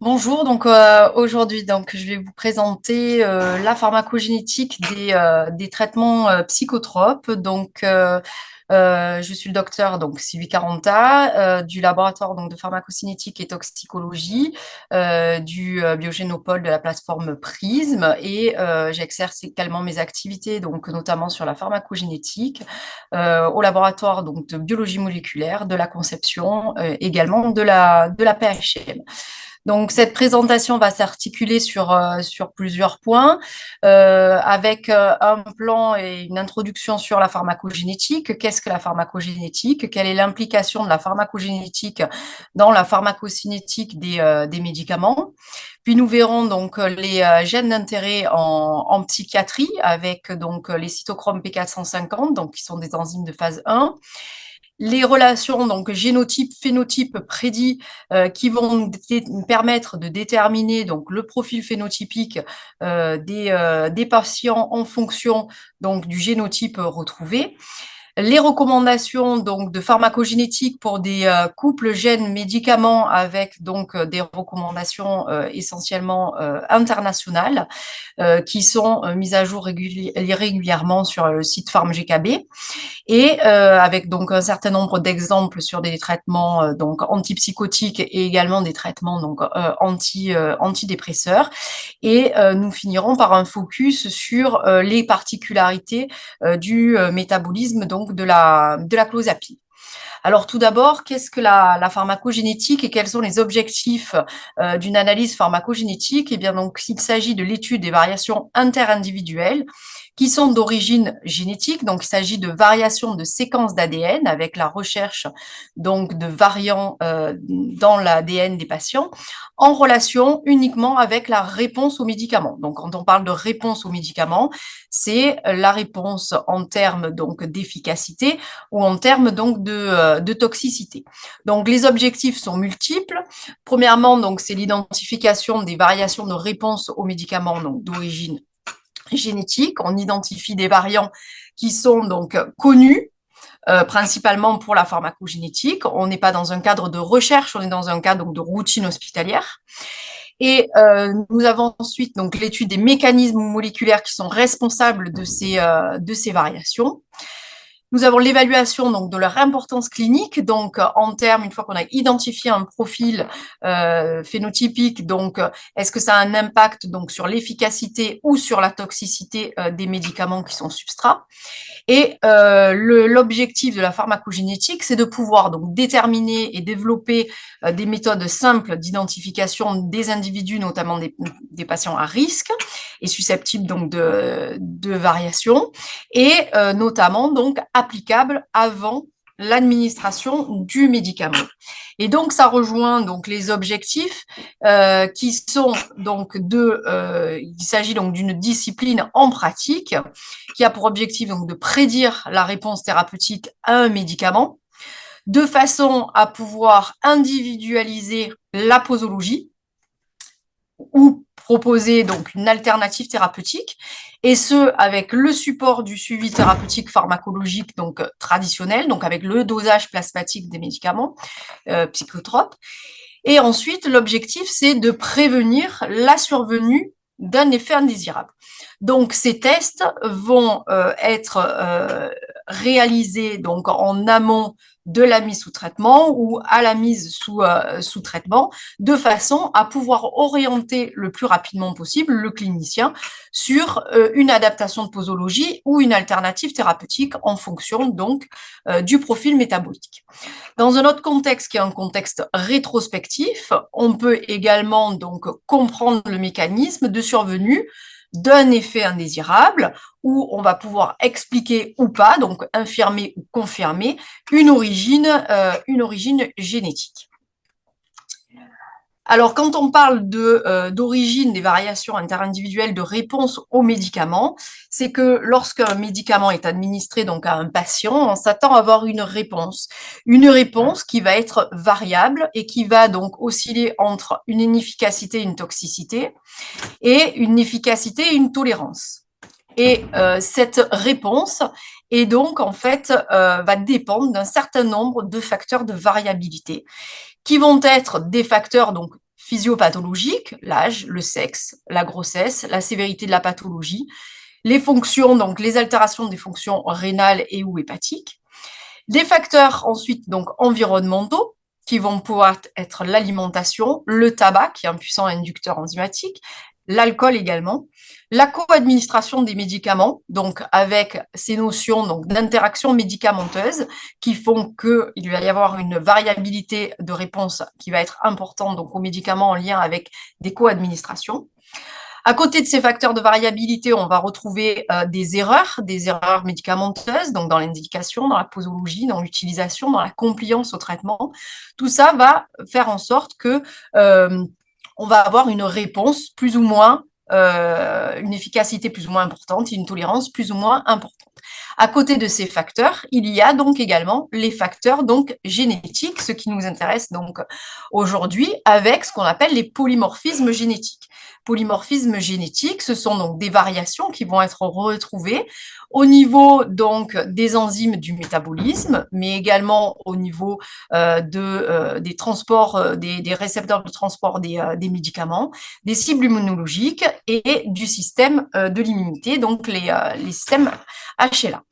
Bonjour, donc euh, aujourd'hui je vais vous présenter euh, la pharmacogénétique des, euh, des traitements psychotropes. Donc je suis le docteur donc Sylvie Caranta du laboratoire donc de pharmacocinétique et toxicologie du biogénopole de la plateforme Prism et j'exerce également mes activités donc notamment sur la pharmacogénétique au laboratoire donc de biologie moléculaire, de la conception également de la de la PHM. Donc, cette présentation va s'articuler sur, euh, sur plusieurs points, euh, avec euh, un plan et une introduction sur la pharmacogénétique. Qu'est-ce que la pharmacogénétique? Quelle est l'implication de la pharmacogénétique dans la pharmacocinétique des, des médicaments? Puis nous verrons donc les gènes d'intérêt en, en, psychiatrie, avec donc les cytochromes P450, donc qui sont des enzymes de phase 1 les relations, donc génotype, phénotype prédit, euh, qui vont permettre de déterminer donc le profil phénotypique euh, des, euh, des, patients en fonction donc du génotype retrouvé les recommandations donc de pharmacogénétique pour des euh, couples gènes médicaments avec donc euh, des recommandations euh, essentiellement internationales qui sont mises à jour régulièrement sur le site PharmGKB. Et avec donc un certain nombre d'exemples sur des traitements donc antipsychotiques et également des traitements donc anti antidépresseurs. Et nous finirons par un focus sur les particularités du métabolisme donc de la, de. Alors tout d'abord, qu'est-ce que la, pharmacogénétique et quels sont les objectifs euh, d'une analyse pharmacogénétique? Eh bien donc, il s'agit de l'étude des variations interindividuelles qui sont d'origine génétique. Donc, il s'agit de variations de séquences d'ADN avec la recherche donc de variants euh, dans l'ADN des patients en relation uniquement avec la réponse aux médicaments. Donc, quand on parle de réponse aux médicaments, c'est la réponse en termes d'efficacité ou en termes donc de, euh, de, toxicité. Donc, les objectifs sont multiples. Premièrement, c'est l'identification des variations de réponse aux médicaments donc d'origine On identifie des variants qui sont donc connus, euh, principalement pour la pharmacogénétique. On n'est pas dans un cadre de recherche, on est dans un cadre de routine hospitalière. Et euh, nous avons ensuite l'étude des mécanismes moléculaires qui sont responsables euh, de ces variations. Nous avons l'évaluation donc de leur importance clinique, donc en termes, une fois qu'on a identifié un profil euh, phénotypique, donc est-ce que ça a un impact donc sur l'efficacité ou sur la toxicité euh, des médicaments qui sont substrats? Et euh, l'objectif de la pharmacogénétique, c'est de pouvoir donc déterminer et développer euh, des méthodes simples d'identification des individus, notamment des, des, patients à risque et susceptibles donc de, de variations, et euh, notamment donc applicables avant l'administration du médicament. Et donc, ça rejoint donc les objectifs euh, qui sont donc de, euh, il s'agit donc d'une discipline en pratique qui a pour objectif donc de prédire la réponse thérapeutique à un médicament de façon à pouvoir individualiser la posologie ou proposer donc une alternative thérapeutique, et ce, avec le support du suivi thérapeutique pharmacologique donc euh, traditionnel, donc avec le dosage plasmatique des médicaments euh, psychotropes. Et ensuite, l'objectif, c'est de prévenir la survenue d'un effet indésirable. Donc, ces tests vont euh, être réalisés donc en amont de la mise sous traitement ou à la mise sous, euh, sous traitement, de façon à pouvoir orienter le plus rapidement possible le clinicien sur euh, une adaptation de posologie ou une alternative thérapeutique en fonction donc euh, du profil métabolique. Dans un autre contexte qui est un contexte rétrospectif, on peut également donc comprendre le mécanisme de survenue d'un effet indésirable où on va pouvoir expliquer ou pas, donc infirmer ou confirmer, une origine, euh, une origine génétique. Alors, quand on parle euh, d'origine des variations interindividuelles de réponse aux médicaments, c'est que lorsqu'un médicament est administré donc à un patient, on s'attend à avoir une réponse. Une réponse qui va être variable et qui va donc osciller entre une inefficacité et une toxicité, et une efficacité et une tolérance. Et euh, cette réponse est donc en fait euh, va dépendre d'un certain nombre de facteurs de variabilité qui vont être des facteurs donc physiopathologiques, l'âge, le sexe, la grossesse, la sévérité de la pathologie, les fonctions, donc les altérations des fonctions rénales et ou hépatiques, des facteurs ensuite donc environnementaux, qui vont pouvoir être l'alimentation, le tabac, qui est un puissant inducteur enzymatique, l'alcool également, la co-administration des médicaments, donc avec ces notions d'interaction médicamenteuse qui font qu'il va y avoir une variabilité de réponse qui va être importante donc, aux médicaments en lien avec des co-administrations. À côté de ces facteurs de variabilité, on va retrouver euh, des erreurs, des erreurs médicamenteuses, donc dans l'indication, dans la posologie, dans l'utilisation, dans la compliance au traitement. Tout ça va faire en sorte que euh, on va avoir une réponse plus ou moins, euh, une efficacité plus ou moins importante, une tolérance plus ou moins importante. À côté de ces facteurs, il y a donc également les facteurs génétiques, ce qui nous intéresse donc aujourd'hui avec ce qu'on appelle les polymorphismes génétiques. Polymorphismes génétiques, ce sont donc des variations qui vont être retrouvées au niveau donc des enzymes du métabolisme, mais également au niveau euh, euh, des transports, euh, des, récepteurs de transport des, des, médicaments, des cibles immunologiques et du système de l'immunité, donc les, les systèmes HLA.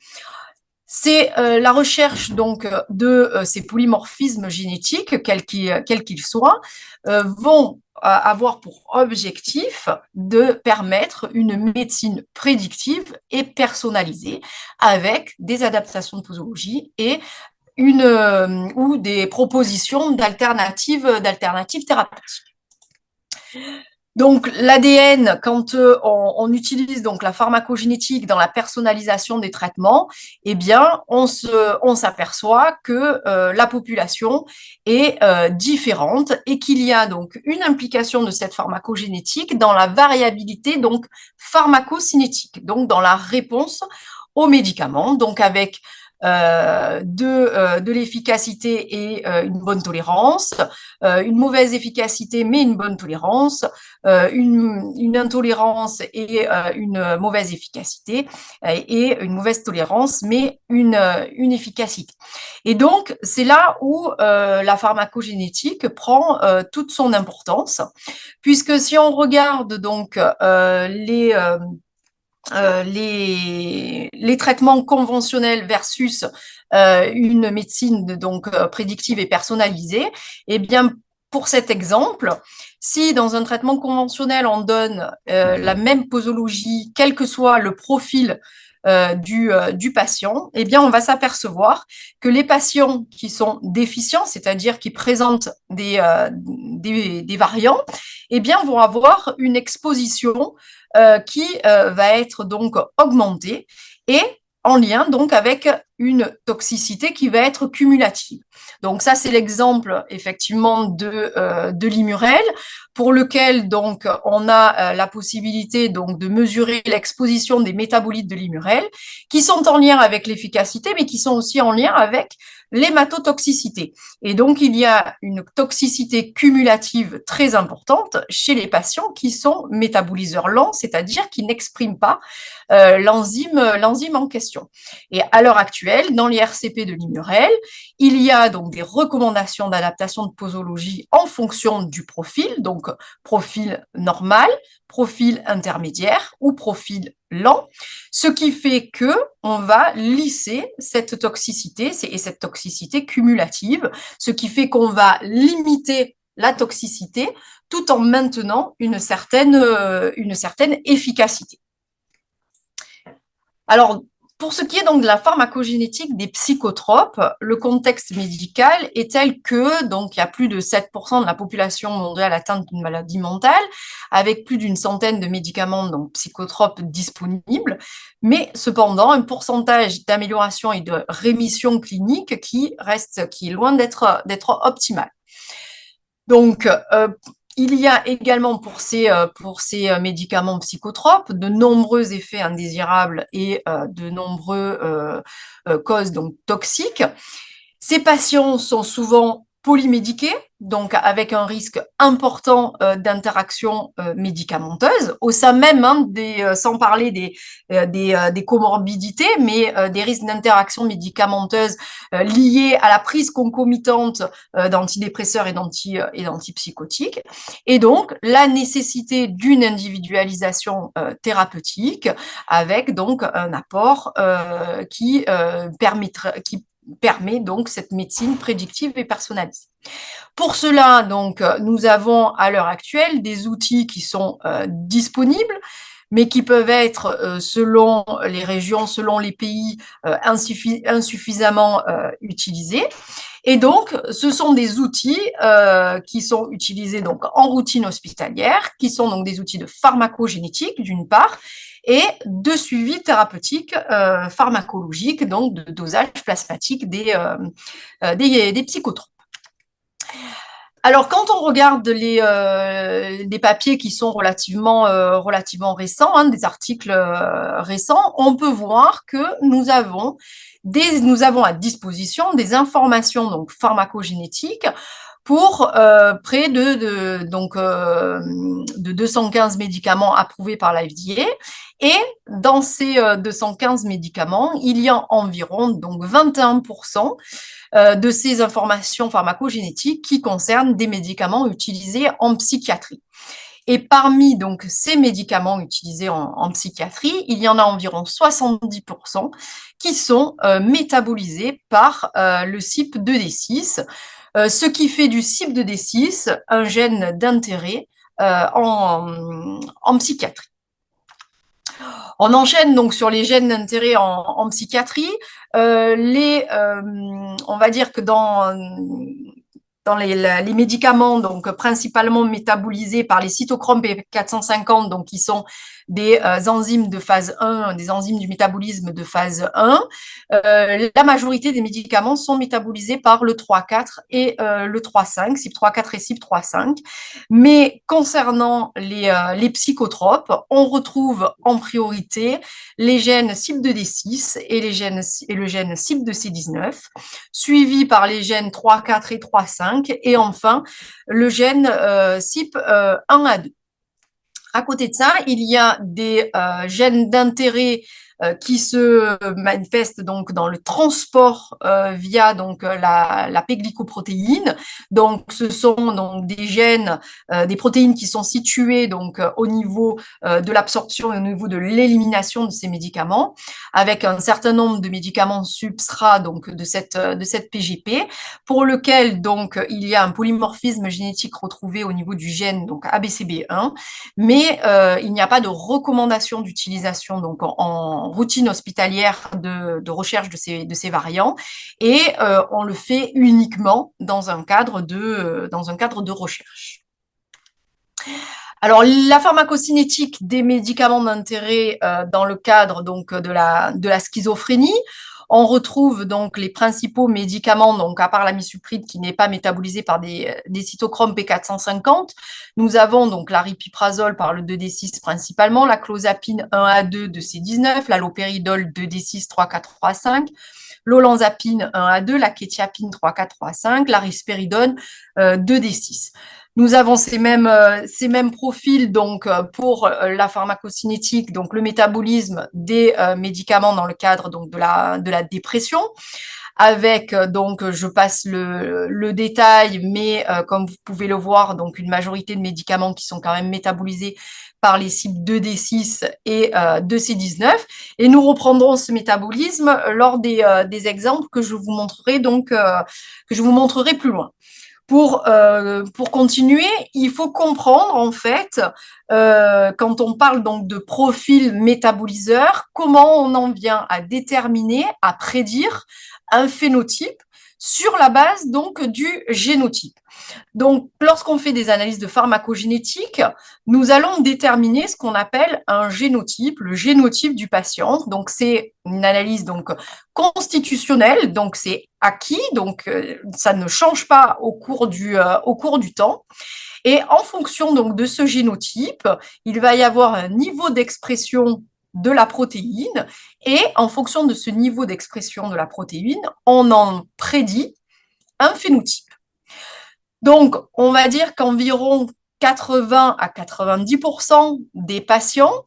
C'est la recherche donc de ces polymorphismes génétiques, quels qu'ils soient, vont avoir pour objectif de permettre une médecine prédictive et personnalisée avec des adaptations de posologie et euh, ou des propositions d'alternatives thérapeutiques. Donc l'ADN, quand euh, on, utilise donc la pharmacogénétique dans la personnalisation des traitements, eh bien on on s'aperçoit que euh, la population est euh, différente et qu'il y a donc une implication de cette pharmacogénétique dans la variabilité donc pharmacocinétique, donc dans la réponse aux médicaments, donc avec de, euh, de l'efficacité et euh, une bonne tolérance, une mauvaise efficacité mais une bonne tolérance, une, une, intolérance et une mauvaise efficacité et une mauvaise tolérance mais une, une efficacité. Et donc, c'est là où la pharmacogénétique prend toute son importance, puisque si on regarde donc les euh, les, traitements conventionnels versus euh, une médecine donc euh, prédictive et personnalisée, eh bien, pour cet exemple, si dans un traitement conventionnel, on donne la même posologie, quel que soit le profil du, patient, eh bien, on va s'apercevoir que les patients qui sont déficients, c'est-à-dire qui présentent des, des, des, variants, eh bien, vont avoir une exposition euh, qui euh, va être donc augmentée et en lien donc avec une toxicité qui va être cumulative. Donc ça, c'est l'exemple effectivement de, euh, de l'imurel, pour lequel donc on a la possibilité donc de mesurer l'exposition des métabolites de l'imurel, qui sont en lien avec l'efficacité, mais qui sont aussi en lien avec l'hématotoxicité. Et donc, il y a une toxicité cumulative très importante chez les patients qui sont métaboliseurs lents, c'est-à-dire qui n'expriment pas euh, l'enzyme en question. Et à l'heure actuelle, dans les RCP de l'Imurel, il y a donc des recommandations d'adaptation de posologie en fonction du profil, donc profil normal, profil intermédiaire ou profil lent, ce qui fait que on va lisser cette toxicité et cette toxicité cumulative, ce qui fait qu'on va limiter la toxicité tout en maintenant une certaine, euh, efficacité. Alors, pour ce qui est donc de la pharmacogénétique des psychotropes, le contexte médical est tel que donc il y a plus de 7% de la population mondiale atteinte d'une maladie mentale, avec plus d'une centaine de médicaments psychotropes disponibles, mais cependant un pourcentage d'amélioration et de rémission clinique qui reste qui est loin d'être d'être optimal. Donc, euh, il y a également pour ces, euh, euh, médicaments psychotropes de nombreux effets indésirables et euh, de nombreux causes donc, toxiques. Ces patients sont souvent polymédiqués, donc avec un risque important euh, d'interaction euh, médicamenteuse, au sein même, hein, des, euh, sans parler des, des, comorbidités, mais des risques d'interaction médicamenteuse liés à la prise concomitante d'antidépresseurs et d'antipsychotiques. Et donc, la nécessité d'une individualisation thérapeutique avec donc un apport qui, permettra, qui permet donc cette médecine prédictive et personnalisée. Pour cela, donc, nous avons à l'heure actuelle des outils qui sont euh, disponibles, mais qui peuvent être, euh, selon les régions, selon les pays, euh, insuffisamment utilisés. Et donc, ce sont des outils qui sont utilisés donc en routine hospitalière, qui sont donc des outils de pharmacogénétique d'une part, et de suivi thérapeutique euh, pharmacologique, donc de dosage plasmatique des, euh, euh, des, psychotropes. Alors, quand on regarde les, des papiers qui sont relativement, relativement récents, hein, des articles récents, on peut voir que nous avons, des, nous avons à disposition des informations donc, pharmacogénétiques pour près de, de donc, de 215 médicaments approuvés par la FDA. Et dans ces 215 euh, médicaments, il y a environ donc 21% de ces informations pharmacogénétiques qui concernent des médicaments utilisés en psychiatrie. Et parmi donc ces médicaments utilisés en, psychiatrie, il y en a environ 70% qui sont métabolisés par le CYP2D6, euh, ce qui fait du CYP2D6 un gène d'intérêt euh, en, psychiatrie. On enchaîne donc sur les gènes d'intérêt en, psychiatrie. Euh, les, on va dire que dans dans les, les, médicaments, donc principalement métabolisés par les cytochromes P450, donc qui sont des euh, enzymes de phase 1, des enzymes du métabolisme de phase 1, euh, la majorité des médicaments sont métabolisés par le 3,4 et euh, le 3,5, CYP3,4 et CYP3,5. Mais concernant les, les, psychotropes, on retrouve en priorité les gènes CYP2D6 et, les gènes, et le gène CYP2C19, suivis par les gènes 3,4 et 3,5 et enfin le gène euh, CYP1A2. À côté de ça, il y a des euh, gènes d'intérêt qui se manifeste donc dans le transport euh, via donc euh, la, la. Donc, ce sont donc des gènes, des protéines qui sont situées donc au niveau de l'absorption et au niveau de l'élimination de ces médicaments, avec un certain nombre de médicaments substrats donc de cette de cette PGP, pour lequel donc il y a un polymorphisme génétique retrouvé au niveau du gène donc ABCB1, mais il n'y a pas de recommandation d'utilisation donc en routine hospitalière de, recherche de ces, variants et euh, on le fait uniquement dans un cadre de, euh, dans un cadre de recherche. Alors, la pharmacocinétique des médicaments d'intérêt euh, dans le cadre donc, de la schizophrénie, on retrouve donc les principaux médicaments, donc à part la misopride qui n'est pas métabolisée par des, cytochromes P450. Nous avons donc la ripiprazole par le 2D6 principalement, la clozapine 1A2 de C19, la lopéridol 2D6 3435, l'olanzapine 1A2, la kétiapine 3435, la risperidone 2D6. Euh, nous avons ces mêmes, euh, ces mêmes profils donc euh, pour euh, la pharmacocinétique, donc le métabolisme des médicaments dans le cadre donc de la, de la dépression avec donc je passe le, le détail, mais comme vous pouvez le voir, donc une majorité de médicaments qui sont quand même métabolisés par les cibles 2D6 et 2C19. Et nous reprendrons ce métabolisme lors des, des exemples que je vous montrerai donc que je vous montrerai plus loin. Pour, euh, pour continuer, il faut comprendre en fait, euh, quand on parle donc de profil métaboliseur, comment on en vient à déterminer, à prédire un phénotype sur la base donc du génotype. Donc, lorsqu'on fait des analyses de pharmacogénétique, nous allons déterminer ce qu'on appelle un génotype, le génotype du patient. Donc, c'est une analyse donc constitutionnelle, donc c'est acquis, donc euh, ça ne change pas au cours du, euh, au cours du temps. Et en fonction donc de ce génotype, il va y avoir un niveau d'expression de la protéine et en fonction de ce niveau d'expression de la protéine, on en prédit un phénotype. Donc, on va dire qu'environ 80 à 90% des patients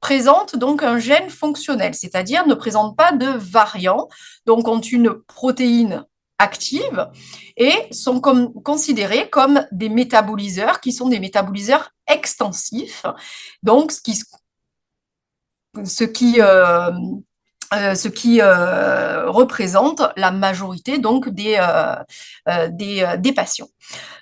présentent donc un gène fonctionnel, c'est-à-dire ne présentent pas de variant, donc ont une protéine active et sont considérés comme des métaboliseurs qui sont des métaboliseurs extensifs, donc ce qui, ce qui, euh, euh, euh, représente la majorité donc des, des, des, patients.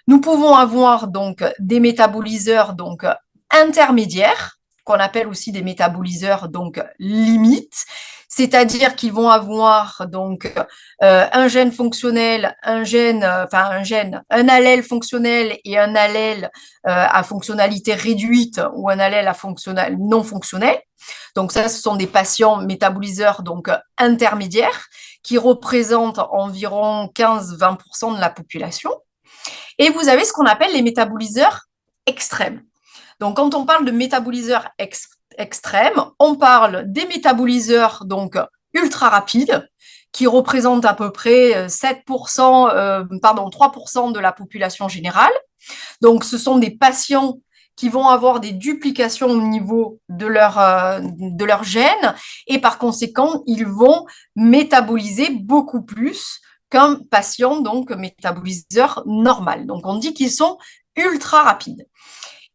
Nous pouvons avoir donc des métaboliseurs donc intermédiaires qu'on appelle aussi des métaboliseurs donc limites, c'est-à-dire qu'ils vont avoir donc euh, un gène fonctionnel, un gène, euh, enfin un gène, un allèle fonctionnel et un allèle euh, à fonctionnalité réduite ou un allèle à fonctionnel non fonctionnel. Donc ça, ce sont des patients métaboliseurs donc intermédiaires qui représentent environ 15-20% de la population. Et vous avez ce qu'on appelle les métaboliseurs extrêmes. Donc, quand on parle de métaboliseurs extrêmes, on parle des métaboliseurs donc ultra rapides, qui représentent à peu près 7%, euh, pardon, 3% de la population générale. Donc, ce sont des patients qui vont avoir des duplications au niveau de leur, euh, de gène et par conséquent, ils vont métaboliser beaucoup plus qu'un patient donc métaboliseur normal. Donc, on dit qu'ils sont ultra rapides.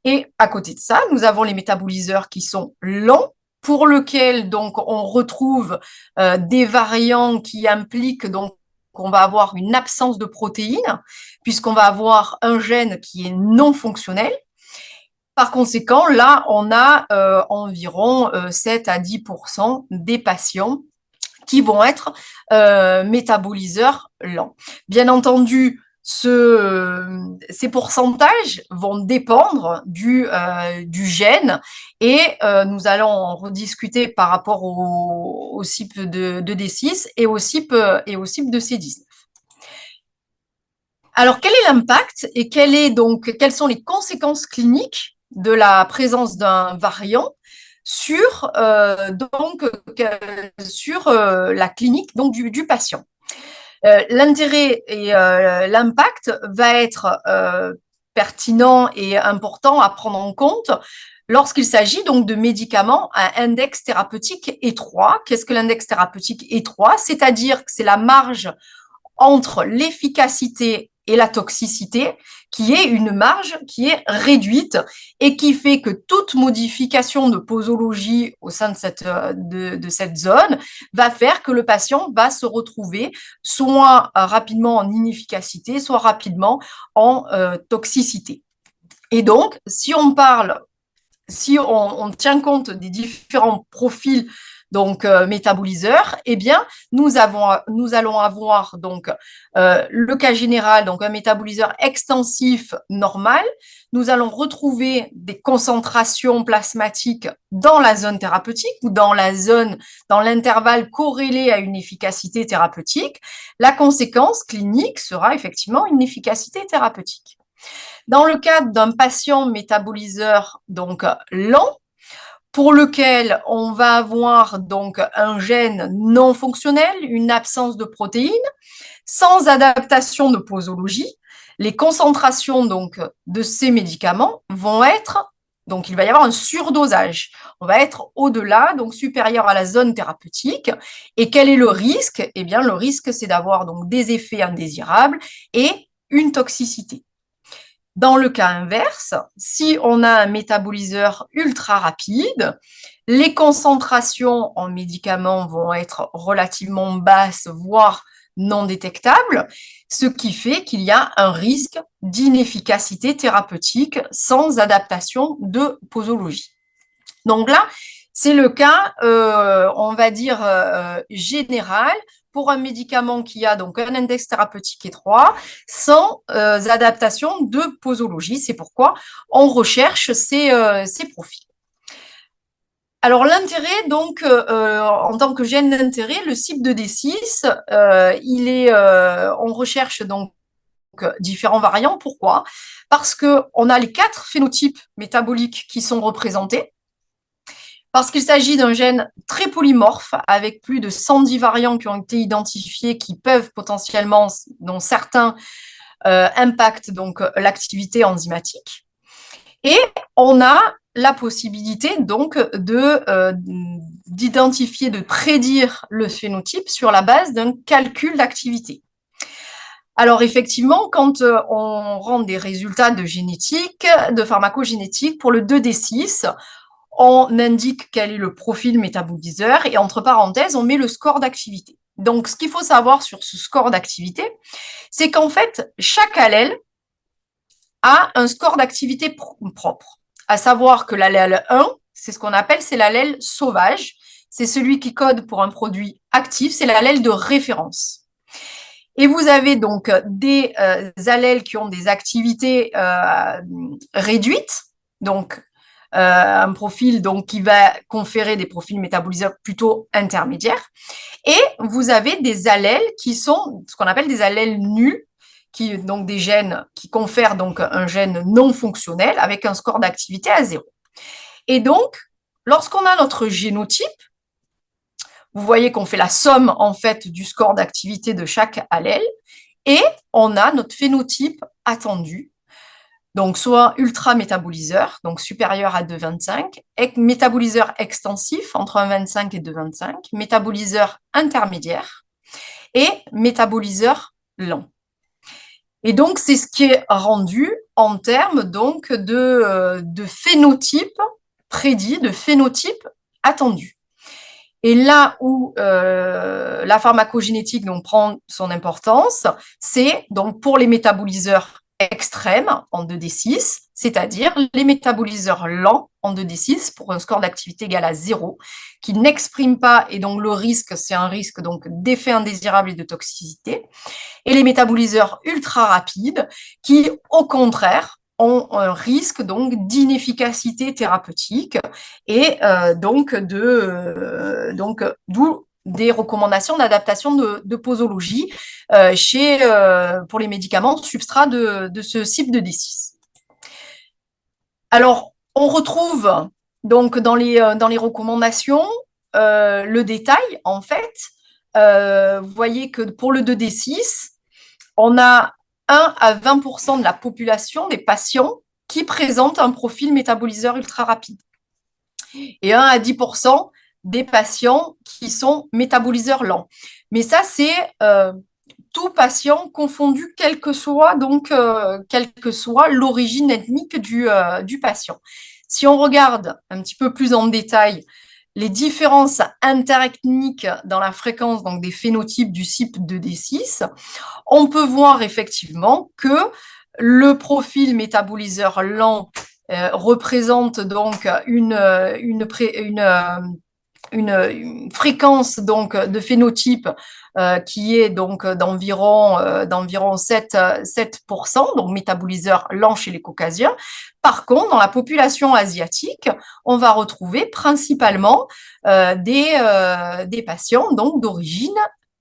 Et à côté de ça, nous avons les métaboliseurs qui sont lents, pour lesquels donc on retrouve euh, des variants qui impliquent donc qu'on va avoir une absence de protéines, puisqu'on va avoir un gène qui est non fonctionnel. Par conséquent, là, on a euh, environ 7 euh, à 10% des patients qui vont être métaboliseurs lents. Bien entendu, ce, ces pourcentages vont dépendre du, euh, gène et euh, nous allons en rediscuter par rapport au, au CIP de, de, D6 et au CIP, et au CIP de C19. Alors, quel est l'impact et quel est donc, quelles sont les conséquences cliniques de la présence d'un variant sur, euh, donc, sur euh, la clinique donc, du, patient? euh, l'intérêt et euh, l'impact va être euh, pertinent et important à prendre en compte lorsqu'il s'agit donc de médicaments à index thérapeutique étroit. Qu'est-ce que l'index thérapeutique étroit? C'est-à-dire que c'est la marge entre l'efficacité et la toxicité, qui est une marge qui est réduite et qui fait que toute modification de posologie au sein de cette, euh, de, cette zone va faire que le patient va se retrouver soit rapidement en inefficacité, soit rapidement en euh, toxicité. Et donc, si on parle, si on tient compte des différents profils donc euh, métaboliseur, eh bien, nous, avons, nous allons avoir donc euh, le cas général, donc un métaboliseur extensif normal. Nous allons retrouver des concentrations plasmatiques dans la zone thérapeutique ou dans la zone, dans l'intervalle corrélé à une efficacité thérapeutique. La conséquence clinique sera effectivement une efficacité thérapeutique. Dans le cadre d'un patient métaboliseur donc lent, pour lequel on va avoir donc un gène non fonctionnel, une absence de protéines, sans adaptation de posologie, les concentrations donc de ces médicaments vont être, donc il va y avoir un surdosage. On va être au-delà, donc supérieur à la zone thérapeutique. Et quel est le risque? Eh bien, le risque, c'est d'avoir donc des effets indésirables et une toxicité. Dans le cas inverse, si on a un métaboliseur ultra rapide, les concentrations en médicaments vont être relativement basses, voire non détectables, ce qui fait qu'il y a un risque d'inefficacité thérapeutique sans adaptation de posologie. Donc là, c'est le cas, euh, on va dire, euh, général pour un médicament qui a donc un index thérapeutique étroit sans euh, adaptation de posologie. C'est pourquoi on recherche ces, euh, profils. Alors l'intérêt, donc, euh, en tant que gène d'intérêt, le CYP de D6, il est, on recherche donc différents variants. Pourquoi? Parce qu'on a les quatre phénotypes métaboliques qui sont représentés parce qu'il s'agit d'un gène très polymorphe, avec plus de 110 variants qui ont été identifiés, qui peuvent potentiellement, dont certains impactent donc l'activité enzymatique. Et on a la possibilité donc de d'identifier, de prédire le phénotype sur la base d'un calcul d'activité. Alors effectivement, quand on rend des résultats de génétique, de pharmacogénétique pour le 2D6, on indique quel est le profil métaboliseur et entre parenthèses, on met le score d'activité. Donc, ce qu'il faut savoir sur ce score d'activité, c'est qu'en fait, chaque allèle a un score d'activité propre. À savoir que l'allèle 1, c'est ce qu'on appelle, c'est l'allèle sauvage. C'est celui qui code pour un produit actif, c'est l'allèle de référence. Et vous avez donc des euh, allèles qui ont des activités euh, réduites, donc un profil donc qui va conférer des profils métaboliseurs plutôt intermédiaires. Et vous avez des allèles qui sont ce qu'on appelle des allèles nus, qui donc des gènes qui confèrent donc un gène non fonctionnel avec un score d'activité à zéro. Et donc, lorsqu'on a notre génotype, vous voyez qu'on fait la somme en fait du score d'activité de chaque allèle et on a notre phénotype attendu donc soit ultra-métaboliseur, donc supérieur à 2,25, métaboliseur extensif entre 1,25 et 2,25, métaboliseur intermédiaire et métaboliseur lent. Et donc, c'est ce qui est rendu en termes donc de, euh, de phénotype prédit, de phénotype attendu. Et là où euh, la pharmacogénétique donc, prend son importance, c'est donc pour les métaboliseurs extrême en 2D6, c'est-à-dire les métaboliseurs lents en 2D6 pour un score d'activité égal à 0, qui n'expriment pas, et donc le risque, c'est un risque d'effet indésirable et de toxicité, et les métaboliseurs ultra rapides, qui au contraire ont un risque d'inefficacité thérapeutique et euh, donc de euh, des recommandations d'adaptation de, posologie euh, euh, pour les médicaments substrats de, ce type de D6. Alors, on retrouve donc dans les, euh, dans les recommandations le détail, en fait. vous voyez que pour le 2D6, on a 1 à 20% de la population des patients qui présentent un profil métaboliseur ultra rapide. Et 1 à 10 des patients qui sont métaboliseurs lents. Mais ça, c'est euh, tout patient confondu, quel que soit donc euh, quelle que soit l'origine ethnique du, euh, du patient. Si on regarde un petit peu plus en détail les différences interethniques dans la fréquence donc des phénotypes du CYP de D6, on peut voir effectivement que le profil métaboliseur lent représente donc une, une une, fréquence donc de phénotype euh, qui est donc d'environ euh, d'environ 7, 7%, donc métaboliseur lent chez les caucasiens. Par contre, dans la population asiatique, on va retrouver principalement euh, des, des patients donc d'origine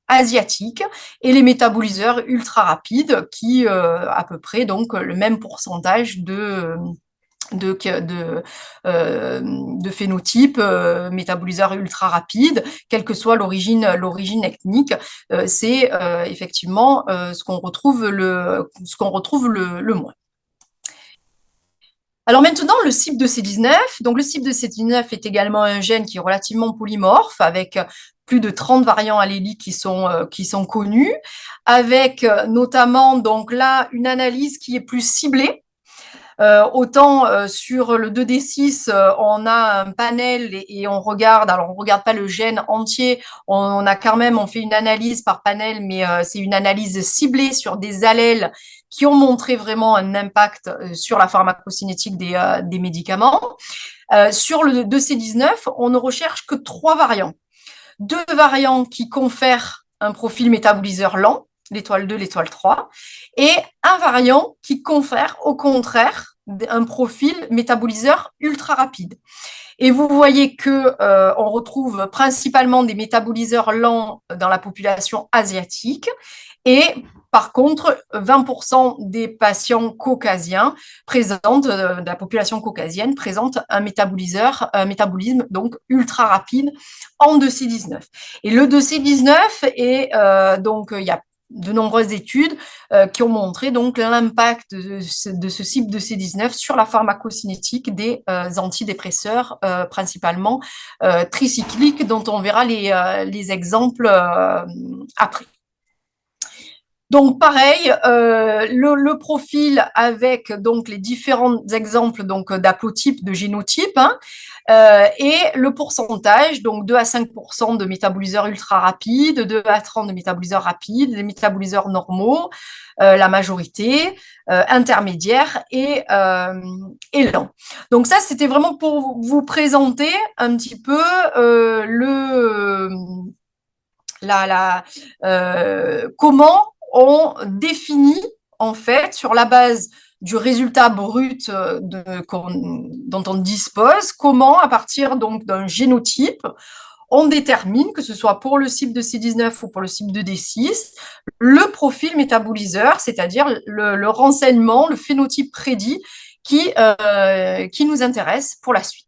asiatique et les métaboliseurs ultra rapides qui à peu près donc le même pourcentage de euh, de phénotype, euh, métaboliseur ultra rapide, quelle que soit l'origine l'origine ethnique, euh, c'est effectivement ce qu'on retrouve le ce qu'on retrouve le, le, moins. Alors maintenant, le CYP de C19. Donc le CYP de C19 est également un gène qui est relativement polymorphe, avec plus de 30 variants alléliques qui sont, qui sont connus, avec notamment donc là une analyse qui est plus ciblée, euh, autant euh, sur le 2D6, euh, on a un panel et, on regarde, alors on regarde pas le gène entier, on, a quand même, on fait une analyse par panel, mais c'est une analyse ciblée sur des allèles qui ont montré vraiment un impact sur la pharmacocinétique des médicaments. sur le 2C19, on ne recherche que trois variants. Deux variants qui confèrent un profil métaboliseur lent, l'étoile 2, l'étoile 3, et un variant qui confère au contraire un profil métaboliseur ultra rapide. Et vous voyez que euh, on retrouve principalement des métaboliseurs lents dans la population asiatique et par contre, 20% des patients caucasiens présentent, euh, de la population caucasienne, présente un métaboliseur, un métabolisme donc ultra rapide en 2C19. Et le 2C19 est euh, donc il y a de nombreuses études qui ont montré donc l'impact de, de, ce cible de C19 sur la pharmacocinétique des antidépresseurs, principalement tricycliques, dont on verra les exemples après. Donc pareil, euh, le, profil avec donc les différents exemples donc d'aplotypes, de génotypes, hein, euh, et le pourcentage, donc 2 à 5% de métaboliseurs ultra rapides, 2 à 30 de métaboliseurs rapides, les métaboliseurs normaux, euh, la majorité, intermédiaire et, et lent. Donc ça, c'était vraiment pour vous présenter un petit peu le la, la comment on définit en fait sur la base du résultat brut euh, dont on dispose, comment à partir d'un génotype, on détermine, que ce soit pour le cible de C19 ou pour le cible de D6, le profil métaboliseur, c'est-à-dire le, renseignement, le phénotype prédit qui, euh, qui nous intéresse pour la suite.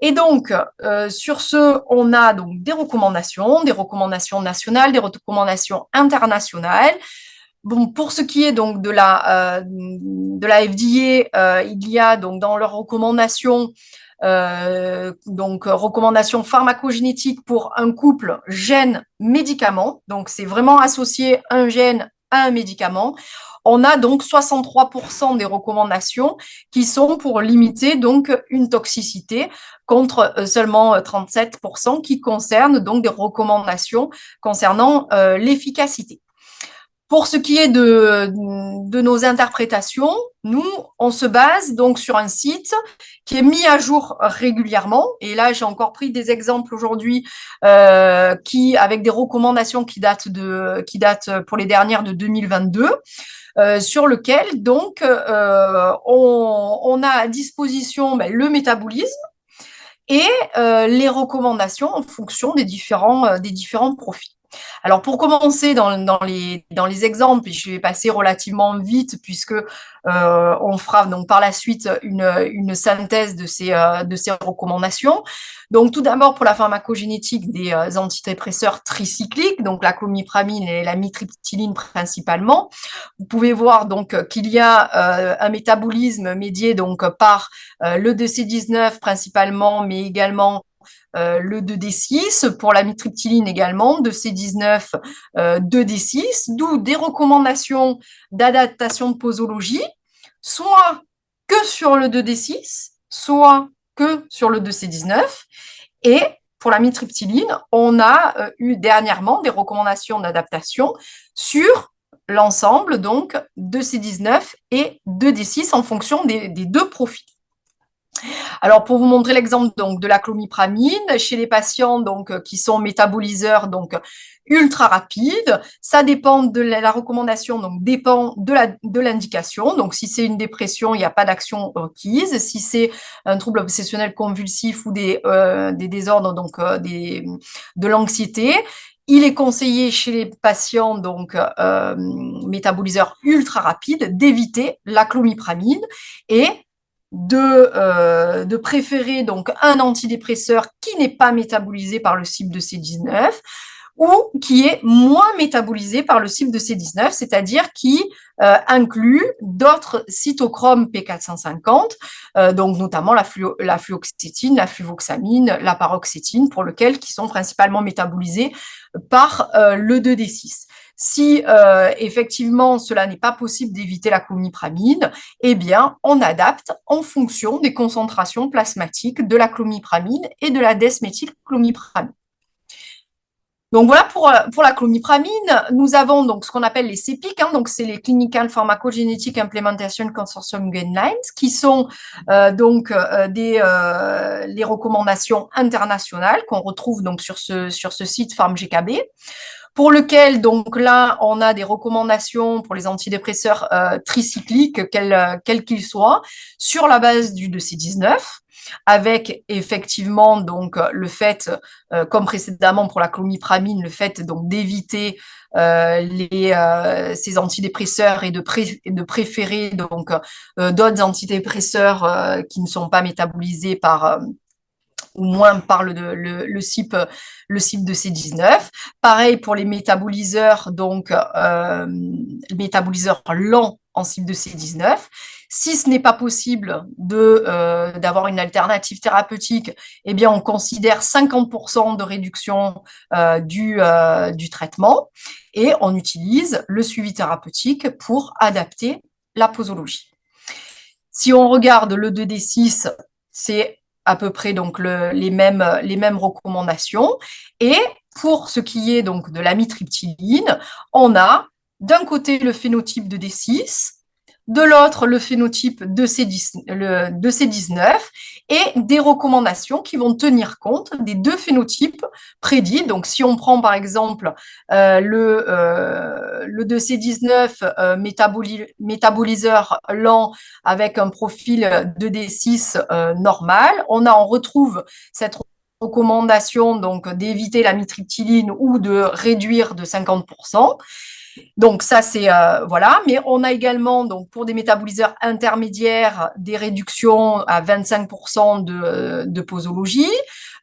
Et donc, euh, sur ce, on a donc des recommandations, des recommandations nationales, des recommandations internationales. Bon, pour ce qui est donc de la, euh, de la FDA, euh, il y a donc dans leurs recommandations donc recommandations pharmacogénétiques pour un couple gène-médicament. Donc, c'est vraiment associé un gène à un médicament on a donc 63% des recommandations qui sont pour limiter donc une toxicité contre euh, seulement 37% euh, qui concernent donc des recommandations concernant euh, l'efficacité. Pour ce qui est de, de, nos interprétations, nous, on se base donc sur un site qui est mis à jour régulièrement. Et là, j'ai encore pris des exemples aujourd'hui qui, avec des recommandations qui datent, de, qui datent pour les dernières de 2022. Euh, sur lequel donc euh, on, a à disposition ben, le métabolisme et euh, les recommandations en fonction des différents, des différents profils. Alors, pour commencer dans, les, dans les exemples, je vais passer relativement vite puisque euh, on fera donc par la suite une, une synthèse de ces, euh, de ces recommandations. Donc, tout d'abord, pour la pharmacogénétique des euh, antidépresseurs tricycliques, donc la clomipramine et la mitriptyline principalement, vous pouvez voir donc qu'il y a un métabolisme médié donc par le DC19 principalement, mais également euh, le 2D6, pour la mitriptyline également, 2C19, 2D6, euh, d'où des recommandations d'adaptation de posologie, soit que sur le 2D6, soit que sur le 2C19. Et pour la mitriptyline, on a euh, eu dernièrement des recommandations d'adaptation sur l'ensemble donc de C19 et 2D6 en fonction des deux profils. Alors, pour vous montrer l'exemple donc de la clomipramine, chez les patients donc qui sont métaboliseurs donc ultra rapides, ça dépend de la, recommandation, donc dépend de l'indication. donc, si c'est une dépression, il n'y a pas d'action requise. Si c'est un trouble obsessionnel convulsif ou des, euh, désordres donc euh, de l'anxiété, il est conseillé chez les patients donc euh, métaboliseurs ultra rapides d'éviter la clomipramine et de, euh, de préférer donc un antidépresseur qui n'est pas métabolisé par le cible de C19 ou qui est moins métabolisé par le cible de C19, c'est-à-dire qui euh, inclut d'autres cytochromes P450, euh, donc notamment la, la fluoxétine, la fluvoxamine, la paroxétine, pour lequel qui sont principalement métabolisés par le 2D6. Si euh, effectivement cela n'est pas possible d'éviter la clomipramine, eh bien on adapte en fonction des concentrations plasmatiques de la clomipramine et de la desméthylclomipramine. Donc voilà pour, euh, la clomipramine. Nous avons donc ce qu'on appelle les CEPIC, hein, donc c'est les Clinical Pharmacogenetic Implementation Consortium Guidelines, qui sont euh, donc des les recommandations internationales qu'on retrouve donc sur ce site PharmGKB pour lequel, donc là, on a des recommandations pour les antidépresseurs euh, tricycliques, quels euh, qu'ils soient, sur la base du 2C19, avec effectivement donc le fait, euh, comme précédemment pour la clomipramine, le fait donc d'éviter les ces antidépresseurs et de, de préférer donc d'autres antidépresseurs qui ne sont pas métabolisés par ou moins par le, le, le CYP, le de C19. Pareil pour les métaboliseurs, donc euh, métaboliseurs lents en CYP de C19. Si ce n'est pas possible euh, d'avoir une alternative thérapeutique, eh bien, on considère 50% de réduction euh, du, euh, du traitement et on utilise le suivi thérapeutique pour adapter la posologie. Si on regarde le 2D6, c'est à peu près donc les, mêmes, les mêmes recommandations. Et pour ce qui est donc de l'amitriptyline, on a d'un côté le phénotype de D6, de l'autre le phénotype de, C10, le, de C19 et des recommandations qui vont tenir compte des deux phénotypes prédits. Donc, si on prend par exemple euh, le, euh, le de C19 euh, métaboliseur lent avec un profil de D6 euh, normal, on, a, retrouve cette recommandation d'éviter la mitriptyline ou de réduire de 50%. Donc ça, c'est euh, voilà. Mais on a également, donc pour des métaboliseurs intermédiaires, des réductions à 25% de, posologie.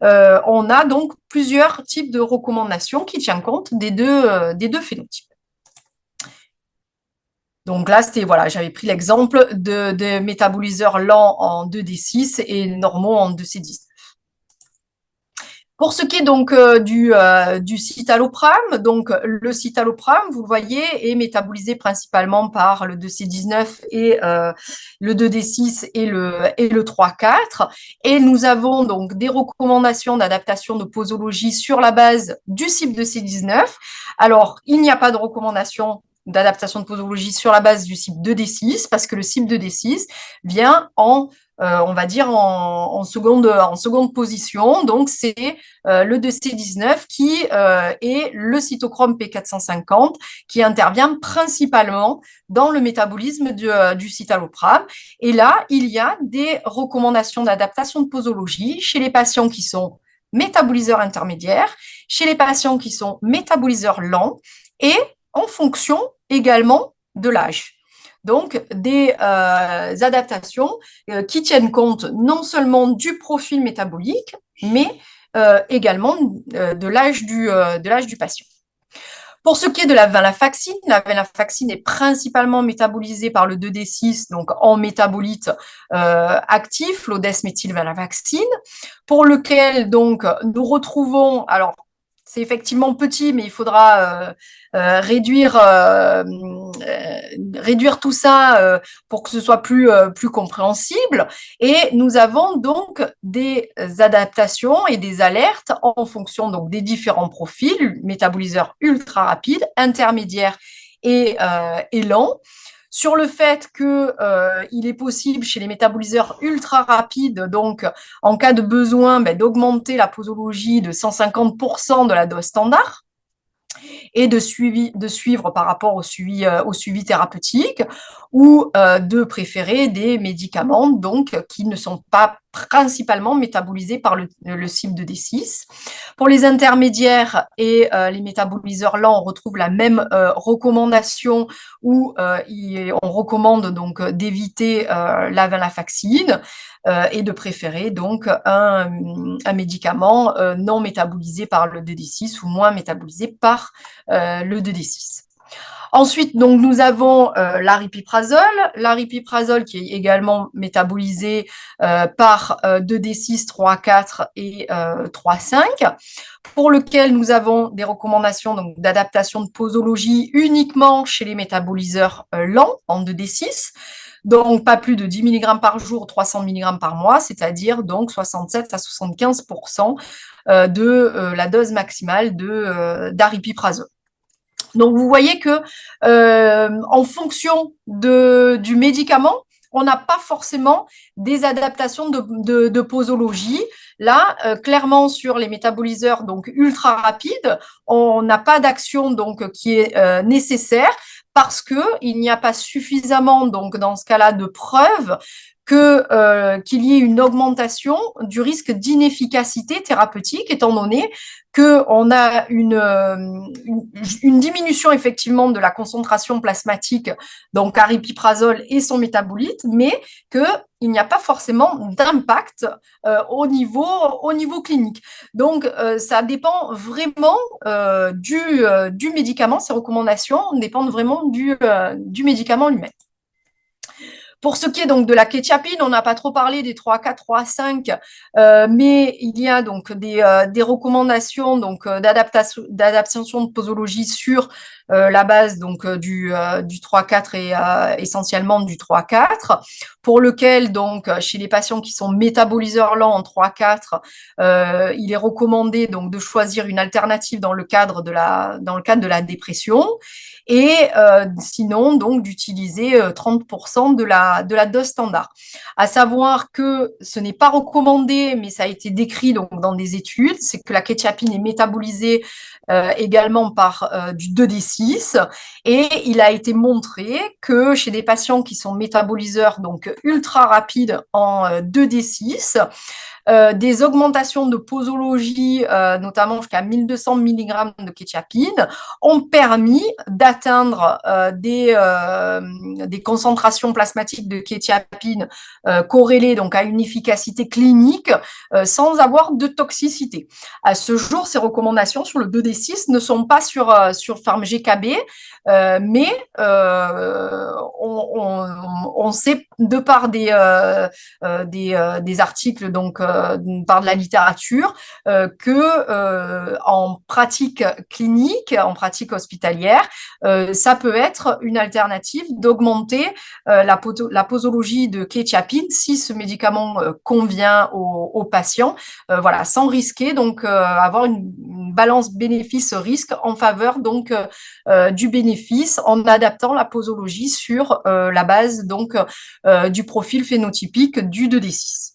Euh, on a donc plusieurs types de recommandations qui tiennent compte des deux, euh, des deux phénotypes. Donc là, c'était voilà, j'avais pris l'exemple de, de métaboliseurs lents en 2D6 et normaux en 2C10. Pour ce qui est donc euh, du, euh, du citalopram, donc le citalopram, vous le voyez, est métabolisé principalement par le 2C19 et euh, le 2D6 et le, et le 3-4. Et nous avons donc des recommandations d'adaptation de posologie sur la base du CYP 2C19. Alors, il n'y a pas de recommandation d'adaptation de posologie sur la base du CYP 2D6 parce que le CYP 2D6 vient en euh, on va dire en, seconde, en seconde position. Donc, c'est euh, le 2C19 qui euh, est le cytochrome P450 qui intervient principalement dans le métabolisme du, du citalopram. Et là, il y a des recommandations d'adaptation de posologie chez les patients qui sont métaboliseurs intermédiaires, chez les patients qui sont métaboliseurs lents et en fonction également de l'âge donc des euh, adaptations euh, qui tiennent compte non seulement du profil métabolique, mais euh, également de l'âge du, patient. Pour ce qui est de la venlafaxine, la venlafaxine est principalement métabolisée par le 2D6, donc en métabolite actif, l'odesméthylvenlafaxine, pour lequel donc nous retrouvons, alors c'est effectivement petit, mais il faudra euh, euh, réduire, euh, réduire tout ça pour que ce soit plus, compréhensible. Et nous avons donc des adaptations et des alertes en fonction des différents profils, métaboliseurs ultra rapides, intermédiaires et, et lents sur le fait qu'il euh, est possible chez les métaboliseurs ultra rapides, donc en cas de besoin, ben, d'augmenter la posologie de 150% de la dose standard et de, suivi, de suivre par rapport au suivi, euh, au suivi thérapeutique ou euh, de préférer des médicaments donc qui ne sont pas principalement métabolisés par le, le de D6. Pour les intermédiaires et euh, les métaboliseurs lents, on retrouve la même recommandation où on recommande donc d'éviter la venlafaxine et de préférer donc un, un médicament non métabolisé par le 2D6 ou moins métabolisé par euh, le 2D6. Ensuite, donc, nous avons euh, l'aripiprazole, l'aripiprazole qui est également métabolisé euh, par 2D6, 3, 4 et 3, 5, pour lequel nous avons des recommandations d'adaptation de posologie uniquement chez les métaboliseurs lents en 2D6, donc pas plus de 10 mg par jour, 300 mg par mois, c'est-à-dire donc 67 à 75% de la dose maximale d'aripiprazole. Donc, vous voyez que euh, en fonction de, du médicament, on n'a pas forcément des adaptations de, posologie. Là, euh, clairement, sur les métaboliseurs donc ultra rapides, on n'a pas d'action donc qui est euh, nécessaire parce qu'il n'y a pas suffisamment, donc dans ce cas-là, de preuves qu'il y ait une augmentation du risque d'inefficacité thérapeutique, étant donné qu'on a une, une, diminution effectivement de la concentration plasmatique, donc aripiprazole et son métabolite, mais qu'il n'y a pas forcément d'impact au, niveau, au niveau clinique. Donc, ça dépend vraiment du, médicament, ces recommandations dépendent vraiment du médicament lui-même. Pour ce qui est donc de la kétiapine, on n'a pas trop parlé des 3K, 3,5, euh, mais il y a donc des, euh, recommandations donc euh, d'adaptation de posologie sur la base donc du, du 3-4 et essentiellement du 3-4, pour lequel donc chez les patients qui sont métaboliseurs lents en 3-4, il est recommandé donc de choisir une alternative dans le cadre de la dans le cadre de la dépression et sinon donc d'utiliser 30% de la de la dose standard. À savoir que ce n'est pas recommandé, mais ça a été décrit donc dans des études, c'est que la kétiapine est métabolisée euh, également par euh, du 2D6. Et il a été montré que chez des patients qui sont métaboliseurs donc ultra rapides en 2D6, euh, des augmentations de posologie, euh, notamment jusqu'à 1200 mg de kétiapine, ont permis d'atteindre euh, des, concentrations plasmatiques de kétiapine corrélées donc à une efficacité clinique sans avoir de toxicité. À ce jour, ces recommandations sur le 2D6 ne sont pas sur, sur GKB, mais on, sait de par des, des, articles donc euh, par de la littérature euh, que euh, en pratique clinique, en pratique hospitalière, ça peut être une alternative d'augmenter la, la, posologie de kétiapine si ce médicament convient aux, patients, voilà, sans risquer donc avoir une, balance bénéfice-risque en faveur donc du bénéfice en adaptant la posologie sur la base donc du profil phénotypique du 2D6.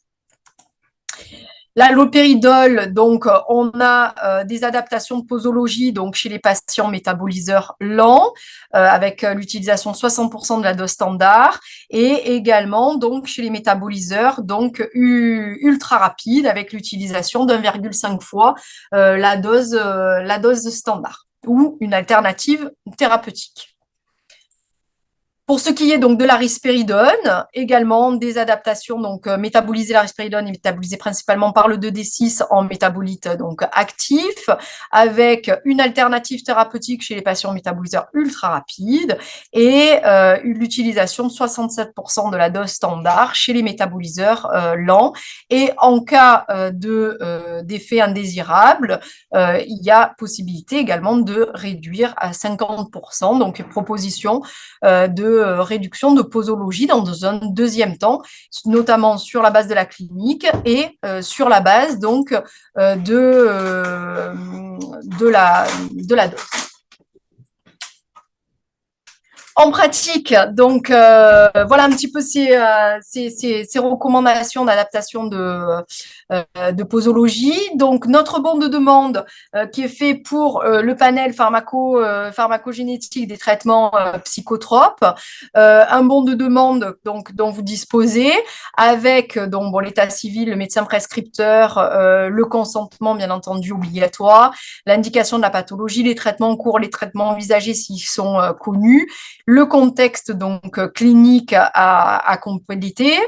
L'allopéridol, donc, on a euh, des adaptations de posologie donc, chez les patients métaboliseurs lents, euh, avec euh, l'utilisation de 60% de la dose standard, et également donc, chez les métaboliseurs donc, ultra rapides, avec l'utilisation d'1,5 fois la dose standard, ou une alternative thérapeutique. Pour ce qui est donc de la risperidone, également des adaptations, donc euh, métaboliser la risperidone est métabolisée principalement par le 2D6 en métabolite donc actif, avec une alternative thérapeutique chez les patients métaboliseurs ultra rapides et euh, l'utilisation de 67% de la dose standard chez les métaboliseurs euh, lents. Et en cas de d'effet indésirable, il y a possibilité également de réduire à 50%, donc proposition de euh, réduction de posologie dans un deuxième temps, notamment sur la base de la clinique et euh, sur la base donc euh, de, de, la, de la dose. En pratique, donc voilà un petit peu ces, ces recommandations d'adaptation de, euh, de posologie. Donc, notre bon de demande euh, qui est fait pour euh, le panel pharmaco, pharmacogénétique des traitements psychotropes, un bon de demande donc, dont vous disposez avec bon, l'état civil, le médecin prescripteur, le consentement bien entendu obligatoire, l'indication de la pathologie, les traitements en cours, les traitements envisagés s'ils sont connus, le contexte donc clinique à, à compléter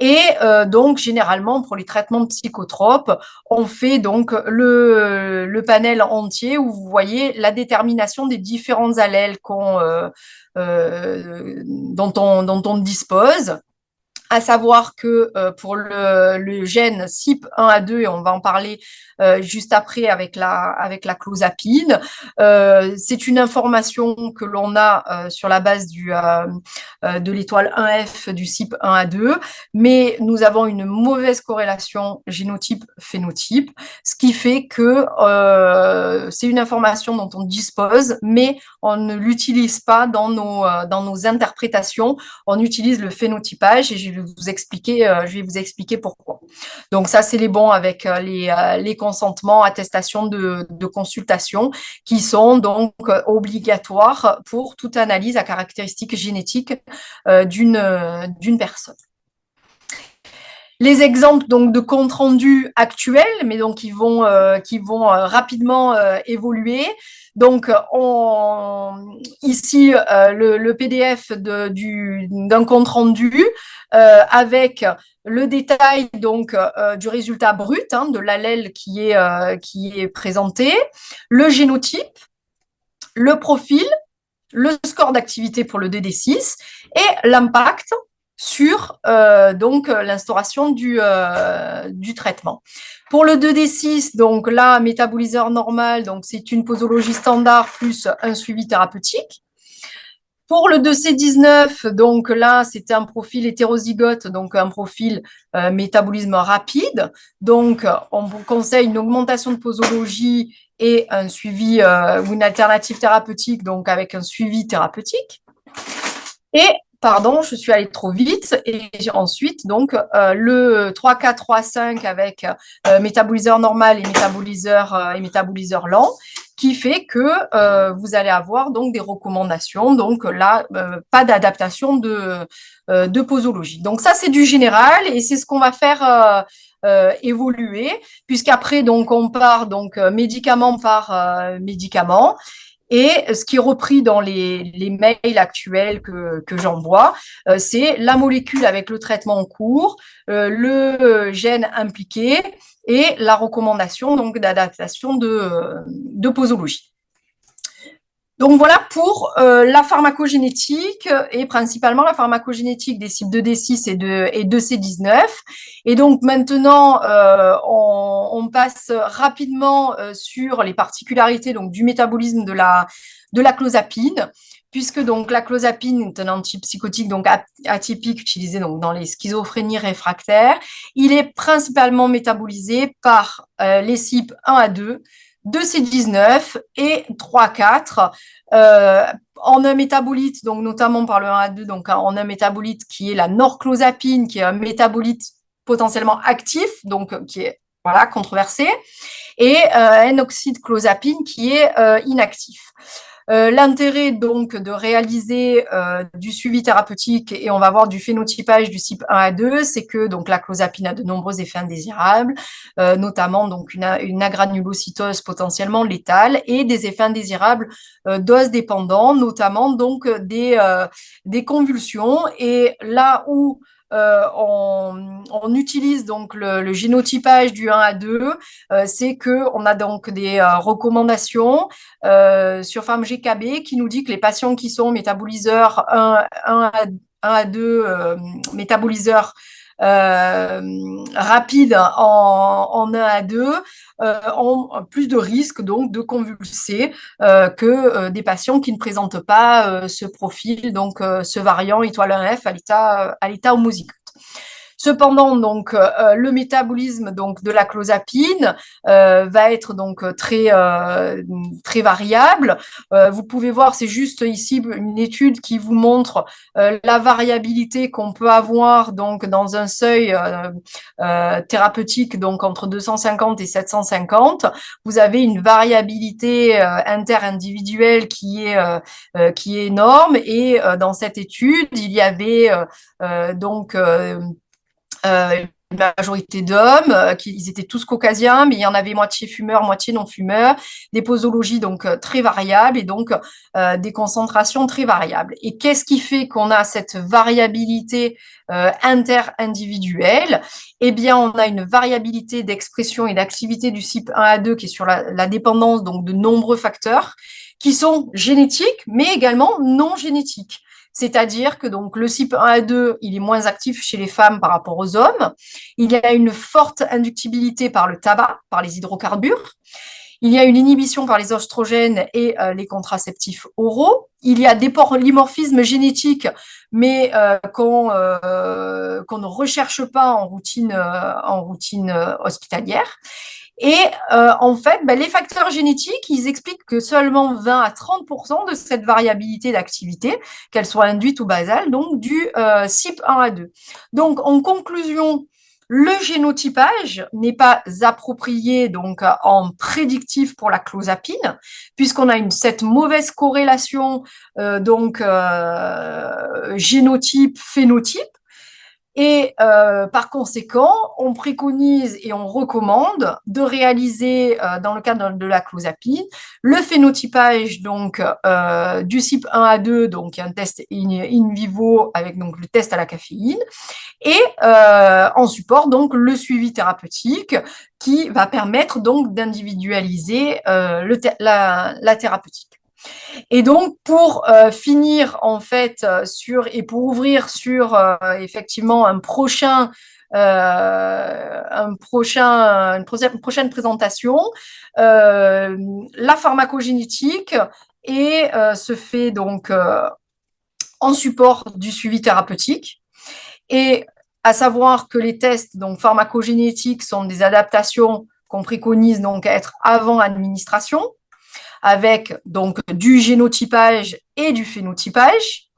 et donc généralement pour les traitements psychotropes. On fait donc le, panel entier où vous voyez la détermination des différents allèles euh, euh, dont, on, dont on dispose à savoir que euh, pour le, gène CYP1A2, et on va en parler euh, juste après avec la, avec la clozapine, euh, c'est une information que l'on a sur la base du, de l'étoile 1F du CYP1A2, mais nous avons une mauvaise corrélation génotype-phénotype, ce qui fait que c'est une information dont on dispose, mais on ne l'utilise pas dans nos, dans nos interprétations, on utilise le phénotypage, et vous expliquer, euh, je vais vous expliquer pourquoi. Donc ça, c'est les bons avec euh, les, euh, les, consentements, attestations de, consultation qui sont donc obligatoires pour toute analyse à caractéristiques génétiques d'une d'une personne. les exemples donc de comptes rendus actuels, mais donc qui vont, vont rapidement évoluer. Donc, on, ici, le, PDF d'un compte rendu avec le détail donc du résultat brut hein, de l'allèle qui est, qui est présenté, le génotype, le profil, le score d'activité pour le DD6 et l'impact sur euh, donc euh, l'instauration du, euh, du traitement. Pour le 2D6, donc là, métaboliseur normal, donc c'est une posologie standard plus un suivi thérapeutique. Pour le 2C19, donc là, c'était un profil hétérozygote, donc un profil métabolisme rapide. Donc, on vous conseille une augmentation de posologie et un suivi ou une alternative thérapeutique, donc avec un suivi thérapeutique. Et pardon, je suis allée trop vite. Et ensuite, donc, euh, le 3-4-3-5 avec euh, métaboliseur normal et métaboliseur, euh, et métaboliseur lent, qui fait que vous allez avoir donc des recommandations. Donc là, pas d'adaptation de, de posologie. Donc ça, c'est du général et c'est ce qu'on va faire évoluer, puisqu'après, donc, on part donc médicament par médicament. Et ce qui est repris dans les, mails actuels que, j'envoie, euh, c'est la molécule avec le traitement en cours, euh, le gène impliqué et la recommandation donc d'adaptation de, de posologie. Donc voilà pour euh, la pharmacogénétique et principalement la pharmacogénétique des cibles 2D6 et de, et de C19. Et donc maintenant, euh, on, passe rapidement euh, sur les particularités du métabolisme de la, clozapine, puisque la clozapine est un antipsychotique donc atypique utilisé donc dans les schizophrénies réfractaires. Il est principalement métabolisé par les cibles 1 à 2 2C19 et 3-4 euh, en un métabolite, donc notamment par le 1 à 2, donc en un métabolite qui est la norclozapine, qui est un métabolite potentiellement actif, donc qui est voilà controversé, et euh, un oxyde clozapine qui est euh, inactif. Euh, l'intérêt donc de réaliser euh, du suivi thérapeutique et on va voir du phénotypage du type 1 à 2, c'est que donc la clozapine a de nombreux effets indésirables, euh, notamment donc une, une, agranulocytose potentiellement létale et des effets indésirables dose dépendants, notamment donc des, des convulsions. Et là où euh, on, utilise donc le, génotypage du 1 à 2, euh, c'est qu'on a donc des euh, recommandations sur FARM-GKB qui nous dit que les patients qui sont métaboliseurs 1, à, 2, métaboliseurs rapides en, 1 à 2 ont plus de risques donc de convulser que des patients qui ne présentent pas ce profil, donc ce variant étoile 1F à l'état homozygote. Cependant, donc, euh, le métabolisme donc, de la clozapine euh, va être donc très, euh, très variable. vous pouvez voir, c'est juste ici une étude qui vous montre la variabilité qu'on peut avoir donc, dans un seuil thérapeutique donc, entre 250 et 750. Vous avez une variabilité interindividuelle qui est, qui est énorme et dans cette étude, il y avait donc euh, une majorité d'hommes, euh, ils étaient tous caucasiens, mais il y en avait moitié fumeurs, moitié non-fumeurs, des posologies donc euh, très variables et donc des concentrations très variables. Et qu'est-ce qui fait qu'on a cette variabilité inter-individuelle? Eh bien, on a une variabilité d'expression et d'activité du CYP 1 à 2 qui est sur la, la dépendance donc de nombreux facteurs qui sont génétiques, mais également non génétiques. C'est-à-dire que donc le CYP 1 à 2, il est moins actif chez les femmes par rapport aux hommes. Il y a une forte inductibilité par le tabac, par les hydrocarbures. Il y a une inhibition par les oestrogènes et euh, les contraceptifs oraux. Il y a des polymorphismes génétiques, mais euh, euh, qu'on ne recherche pas en routine hospitalière. Et euh, en fait, ben, les facteurs génétiques, ils expliquent que seulement 20 à 30% de cette variabilité d'activité, qu'elle soit induite ou basale, donc du euh, CYP 1 à 2. Donc, en conclusion, le génotypage n'est pas approprié donc en prédictif pour la clozapine, puisqu'on a cette mauvaise corrélation euh, donc euh, génotype-phénotype. Et euh, par conséquent, on préconise et on recommande de réaliser, euh, dans le cadre de la clozapine, le phénotypage donc, euh, du CYP 1 à 2, donc un test in, vivo avec donc, le test à la caféine, et en support donc le suivi thérapeutique qui va permettre donc d'individualiser la, la thérapeutique. Et donc, pour euh, finir, en fait, euh, sur, et pour ouvrir sur, euh, effectivement, un prochain, un prochain, une prochaine présentation, la pharmacogénétique et se fait donc en support du suivi thérapeutique. Et à savoir que les tests donc pharmacogénétiques sont des adaptations qu'on préconise donc être avant administration avec donc du génotypage et du phénotypage,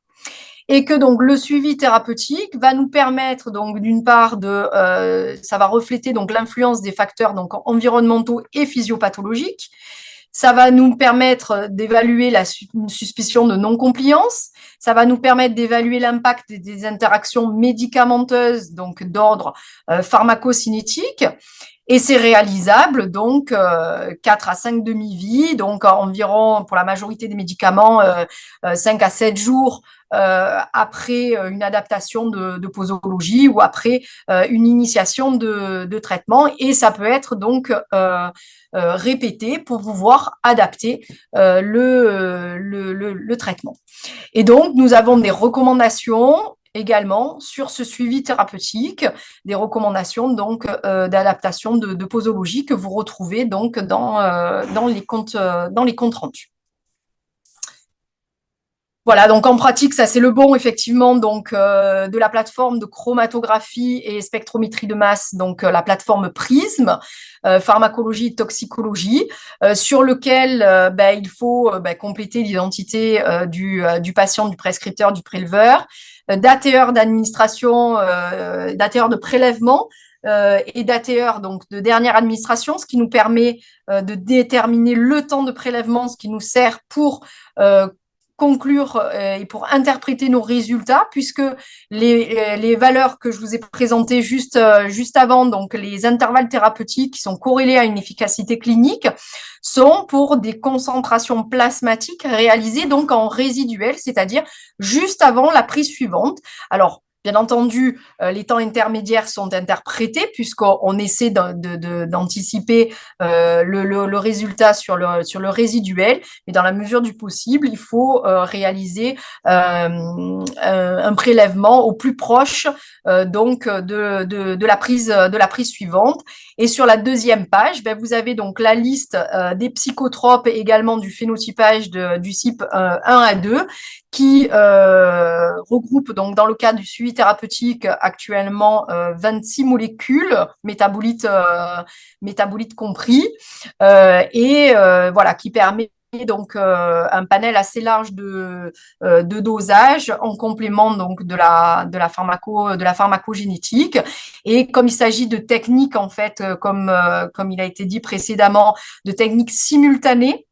et que donc le suivi thérapeutique va nous permettre donc d'une part de, euh, ça va refléter donc l'influence des facteurs donc environnementaux et physiopathologiques, ça va nous permettre d'évaluer la suspicion de non-compliance. Ça va nous permettre d'évaluer l'impact des interactions médicamenteuses, donc d'ordre euh, pharmacocinétique. Et c'est réalisable, donc, euh, 4 à 5 demi-vies, donc environ, pour la majorité des médicaments, euh, 5 euh, à 7 jours euh, après euh, une adaptation de, de, posologie ou après une initiation de, de, traitement. Et ça peut être donc répété pour pouvoir adapter le, le, le traitement. Et donc, nous avons des recommandations également sur ce suivi thérapeutique, des recommandations donc euh, d'adaptation de, posologie que vous retrouvez donc dans, euh, dans, les, comptes, euh, dans les comptes rendus. Voilà, donc en pratique, ça c'est le bon effectivement donc de la plateforme de chromatographie et spectrométrie de masse, donc la plateforme Prism, pharmacologie et toxicologie, sur lequel ben, il faut ben, compléter l'identité du, du patient, du prescripteur, du préleveur, d'ATR d'administration, euh, d'ATR de prélèvement euh, et d'ATR donc de dernière administration, ce qui nous permet euh, de déterminer le temps de prélèvement, ce qui nous sert pour conclure euh, et pour interpréter nos résultats, puisque les, euh, les valeurs que je vous ai présentées juste, euh, juste avant, donc les intervalles thérapeutiques qui sont corrélés à une efficacité clinique, sont pour des concentrations plasmatiques réalisées donc en résiduel, c'est-à-dire juste avant la prise suivante. Alors, Bien entendu, euh, les temps intermédiaires sont interprétés puisqu'on essaie d'anticiper euh, le, résultat sur le, résiduel, mais dans la mesure du possible, il faut euh, réaliser un prélèvement au plus proche de la prise suivante. Et sur la deuxième page, ben, vous avez donc la liste des psychotropes et également du phénotypage du CYP 1 à 2 qui regroupe donc dans le cadre du suivi thérapeutique actuellement 26 euh, molécules, métabolites, euh, métabolites compris, euh, et voilà, qui permet donc un panel assez large de, de dosage en complément donc de la de la pharmaco de la pharmacogénétique. Et comme il s'agit de techniques en fait comme comme il a été dit précédemment de techniques simultanées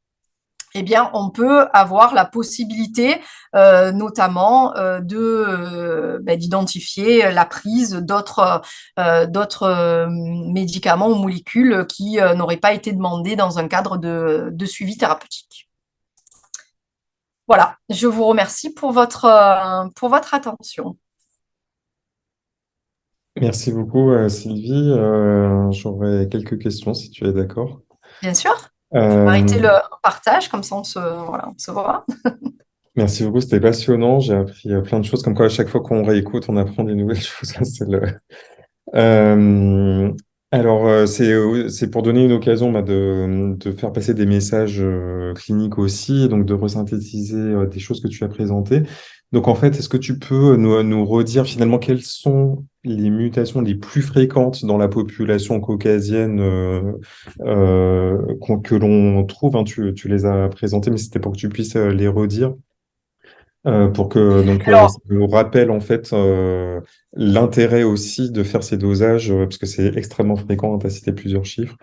eh bien, on peut avoir la possibilité, euh, notamment, euh, de euh, ben, d'identifier la prise d'autres d'autres médicaments ou molécules qui n'auraient pas été demandés dans un cadre de, de, suivi thérapeutique. Voilà, je vous remercie pour votre, pour votre attention. Merci beaucoup, Sylvie. J'aurais quelques questions, si tu es d'accord. Bien sûr. Euh... Arrêter le partage, comme ça on se, voilà, on se voit. Merci beaucoup, c'était passionnant. J'ai appris euh, plein de choses, comme quoi à chaque fois qu'on réécoute, on apprend des nouvelles choses. le... euh, alors, euh, c'est pour donner une occasion bah, de, de, faire passer des messages cliniques aussi, donc de resynthétiser des choses que tu as présentées. Donc, en fait, est-ce que tu peux nous, nous redire finalement quelles sont les mutations les plus fréquentes dans la population caucasienne euh, euh, que l'on trouve. Hein, tu, tu, les as présentées, mais c'était pour que tu puisses euh, les redire. Euh, pour que donc ça nous rappelle en fait l'intérêt aussi de faire ces dosages parce que c'est extrêmement fréquent. Tu as cité plusieurs chiffres.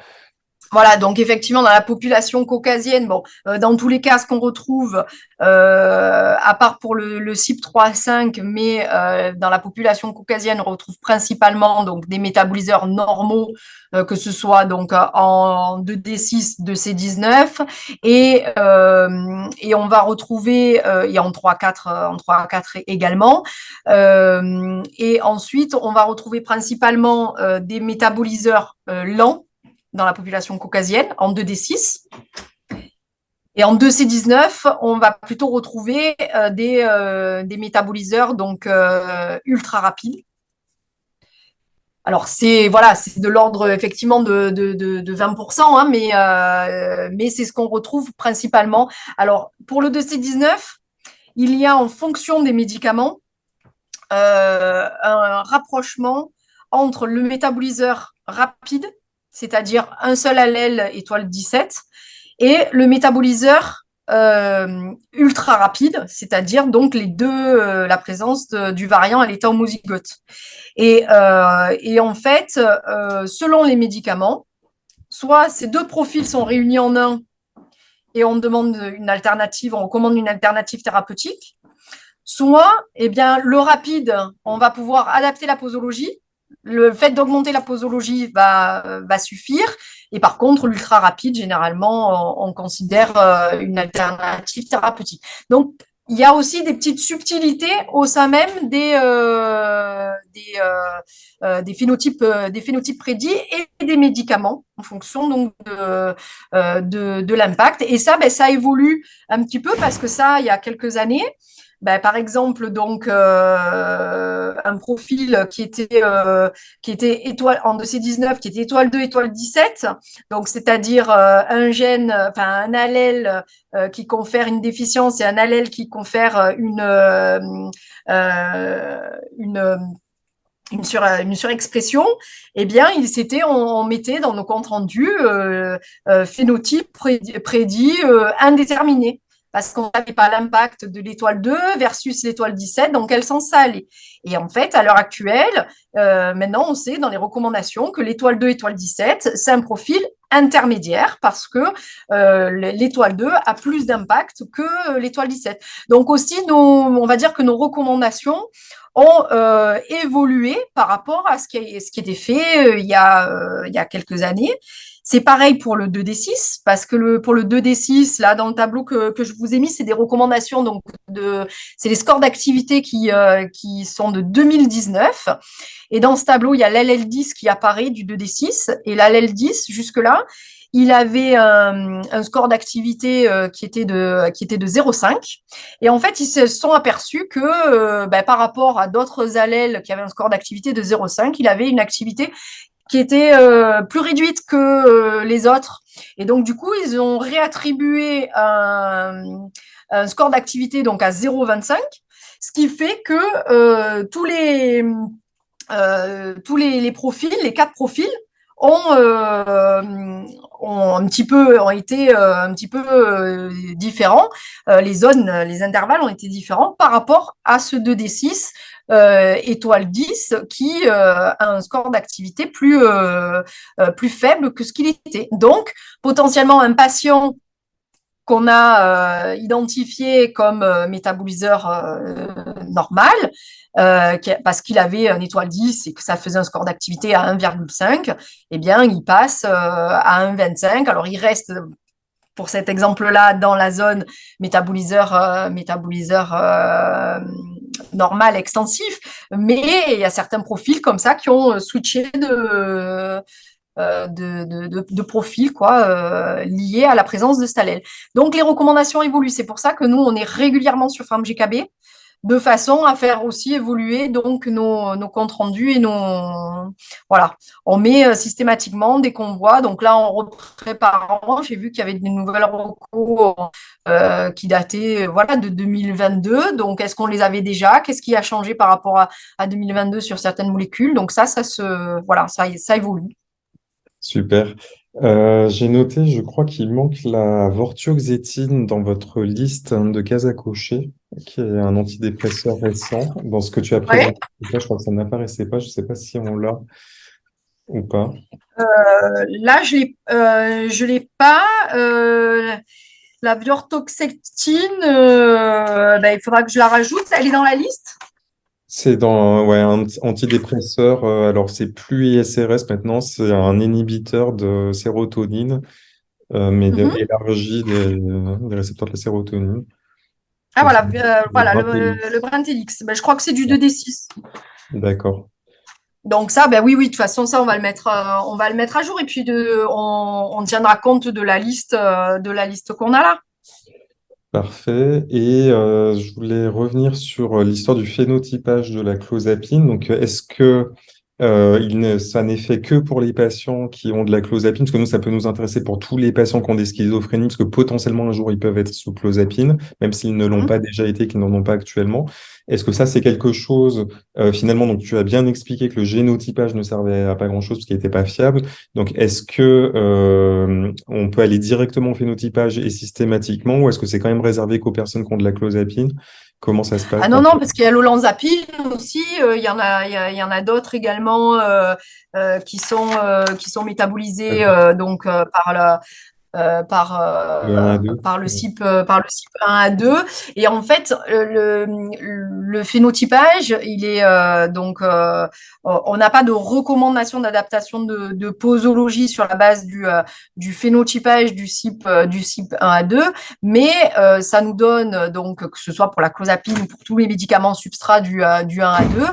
Voilà, donc effectivement, dans la population caucasienne, bon, euh, dans tous les cas, ce qu'on retrouve, euh, à part pour le, le CYP3-5, mais euh, dans la population caucasienne, on retrouve principalement donc des métaboliseurs normaux, que ce soit donc en 2D6, 2C19, et, et on va retrouver, et en 3-4 en 3 4 également, et ensuite, on va retrouver principalement des métaboliseurs lents, dans la population caucasienne en 2D6. Et en 2C19, on va plutôt retrouver euh, des, euh, des, métaboliseurs donc euh, ultra rapides. Alors c'est voilà, de l'ordre effectivement de, 20%, hein, mais, mais c'est ce qu'on retrouve principalement. Alors pour le 2C19, il y a en fonction des médicaments un rapprochement entre le métaboliseur rapide c'est-à-dire un seul allèle étoile 17, et le métaboliseur euh, ultra rapide, c'est-à-dire donc les deux, euh, la présence du variant à l'état homozygote. Et, euh, en fait, selon les médicaments, soit ces deux profils sont réunis en un et on demande une alternative, on recommande une alternative thérapeutique, soit eh bien, le rapide, on va pouvoir adapter la posologie le fait d'augmenter la posologie va, va suffire. Et par contre, l'ultra rapide, généralement, on, considère euh, une alternative thérapeutique. Donc, il y a aussi des petites subtilités au sein même des, euh, des, euh, des, phénotypes, des phénotypes prédits et des médicaments en fonction donc de, de, de l'impact. Et ça, ben, ça évolue un petit peu parce que ça, il y a quelques années, ben, par exemple, donc euh, un profil qui était euh, qui était étoile en 2C19, qui était étoile 2, étoile 17, donc c'est-à-dire euh, un gène, enfin un allèle qui confère une déficience et un allèle qui confère une une une, sur, une surexpression, eh bien, il s'était, on, mettait dans nos comptes rendus phénotype prédit, prédit indéterminé parce qu'on n'avait pas l'impact de l'étoile 2 versus l'étoile 17, dans quel sens ça. Et en fait, à l'heure actuelle, euh, maintenant, on sait dans les recommandations que l'étoile 2, étoile 17, c'est un profil intermédiaire parce que euh, l'étoile 2 a plus d'impact que l'étoile 17. Donc aussi, on va dire que nos recommandations ont euh, évolué par rapport à ce qui, était fait il y a quelques années. C'est pareil pour le 2D6, parce que le, pour le 2D6, là, dans le tableau que, que je vous ai mis, c'est des recommandations, donc c'est les scores d'activité qui, euh, qui sont de 2019. Et dans ce tableau, il y a l'LL10 qui apparaît du 2D6, et l'LL10, jusque-là, il avait un, un score d'activité euh, qui était de qui était de 0,5 et en fait ils se sont aperçus que euh, ben, par rapport à d'autres allèles qui avaient un score d'activité de 0,5 il avait une activité qui était euh, plus réduite que euh, les autres. Et donc, du coup, ils ont réattribué un, score d'activité donc à 0,25, ce qui fait que euh, tous les tous les, profils, les quatre profils, ont, ont un petit peu ont été un petit peu différents. les zones, les intervalles ont été différents par rapport à ce 2D6 euh, étoile 10 qui euh, a un score d'activité euh, plus faible que ce qu'il était. Donc, potentiellement, un patient qu'on a identifié comme métaboliseur normal, parce qu'il avait un étoile 10 et que ça faisait un score d'activité à 1,5, eh bien, il passe à 1,25. Alors, il reste pour cet exemple-là dans la zone métaboliseur, métaboliseur normal, extensif, mais il y a certains profils comme ça qui ont euh, switché de, euh, de, de, profil quoi, euh, liés à la présence de Stalel. Donc les recommandations évoluent. C'est pour ça que nous, on est régulièrement sur FarmGKB de façon à faire aussi évoluer donc nos, comptes rendus et nos voilà. On met euh, systématiquement des convois. Donc là on reprépare j'ai vu qu'il y avait des nouvelles recours qui dataient voilà de 2022 donc est-ce qu'on les avait déjà? Qu'est-ce qui a changé par rapport à, à 2022 sur certaines molécules? Donc ça ça se voilà ça ça évolue super euh, j'ai noté, je crois qu'il manque la vortioxétine dans votre liste de cases à cocher, qui est un antidépresseur récent. Dans ce que tu as présenté, je crois que ça n'apparaissait pas. Je ne sais pas si on l'a. ou pas? là, je l'ai, je l'ai pas. la viortoxectine, ben, il faudra que je la rajoute. Elle est dans la liste? C'est dans ouais, un antidépresseur. euh, alors, c'est plus ISRS maintenant, c'est un inhibiteur de sérotonine, euh, mais de- Mhm. élargi des, des récepteurs de la sérotonine. Ah voilà, euh, le voilà le, le Brintellix. Ben, je crois que c'est du 2D6. D'accord. Donc ça, ben oui, oui, de toute façon, ça, on va le mettre, euh, on va le mettre à jour et puis de, on, on tiendra compte de la liste, de la liste qu'on a là. Parfait. Et euh, je voulais revenir sur euh, l'histoire du phénotypage de la clozapine. Donc, euh, est-ce que euh, il ne- ça n'est fait que pour les patients qui ont de la clozapine? Parce que nous, ça peut nous intéresser pour tous les patients qui ont des schizophrénies, parce que potentiellement un jour, ils peuvent être sous clozapine, même s'ils ne l'ont Mhm. pas déjà été, qu'ils n'en ont pas actuellement. Est-ce que ça, c'est quelque chose, euh, finalement, donc tu as bien expliqué que le génotypage ne servait à pas grand-chose parce qu'il n'était pas fiable. Donc, est-ce que euh, on peut aller directement au phénotypage et systématiquement, ou est-ce que c'est quand même réservé qu'aux personnes qui ont de la clozapine? Comment ça se passe Ah non, non, parce qu'il y a l'olanzapine aussi, euh, il y en a, y a- y en a d'autres également euh, euh, qui sont, qui sont métabolisés donc, par la, euh, par, le 1 à euh, 2? par le CYP, euh, par le CYP 1 à 2. Et en fait, le, le phénotypage, il est donc, on n'a pas de recommandation d'adaptation de, de posologie sur la base du, du phénotypage du euh, du CYP 1 à 2, mais ça nous donne, donc, que ce soit pour la clozapine ou pour tous les médicaments substrats du, du 1 à 2,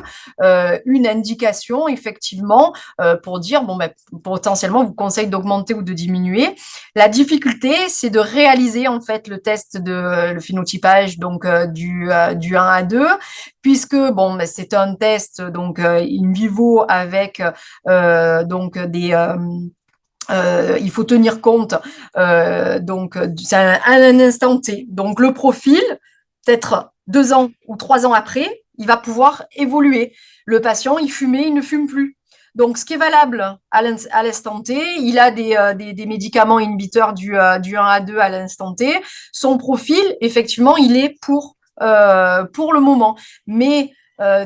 euh, une indication, effectivement, pour dire, bon, ben, potentiellement, vous conseille d'augmenter ou de diminuer. La difficulté, c'est de réaliser en fait le test de le phénotypage donc euh, du, euh, du 1 à 2, puisque bon, ben, c'est un test donc euh, in vivo avec donc des il faut tenir compte donc c'est un instant T. Donc le profil, peut-être deux ans ou trois ans après, il va pouvoir évoluer. Le patient, il fumait, il ne fume plus. Donc, ce qui est valable à l'instant T, il a des, euh, médicaments inhibiteurs du, euh, du 1 à 2 à l'instant T. Son profil, effectivement, il est pour, euh, le moment. Mais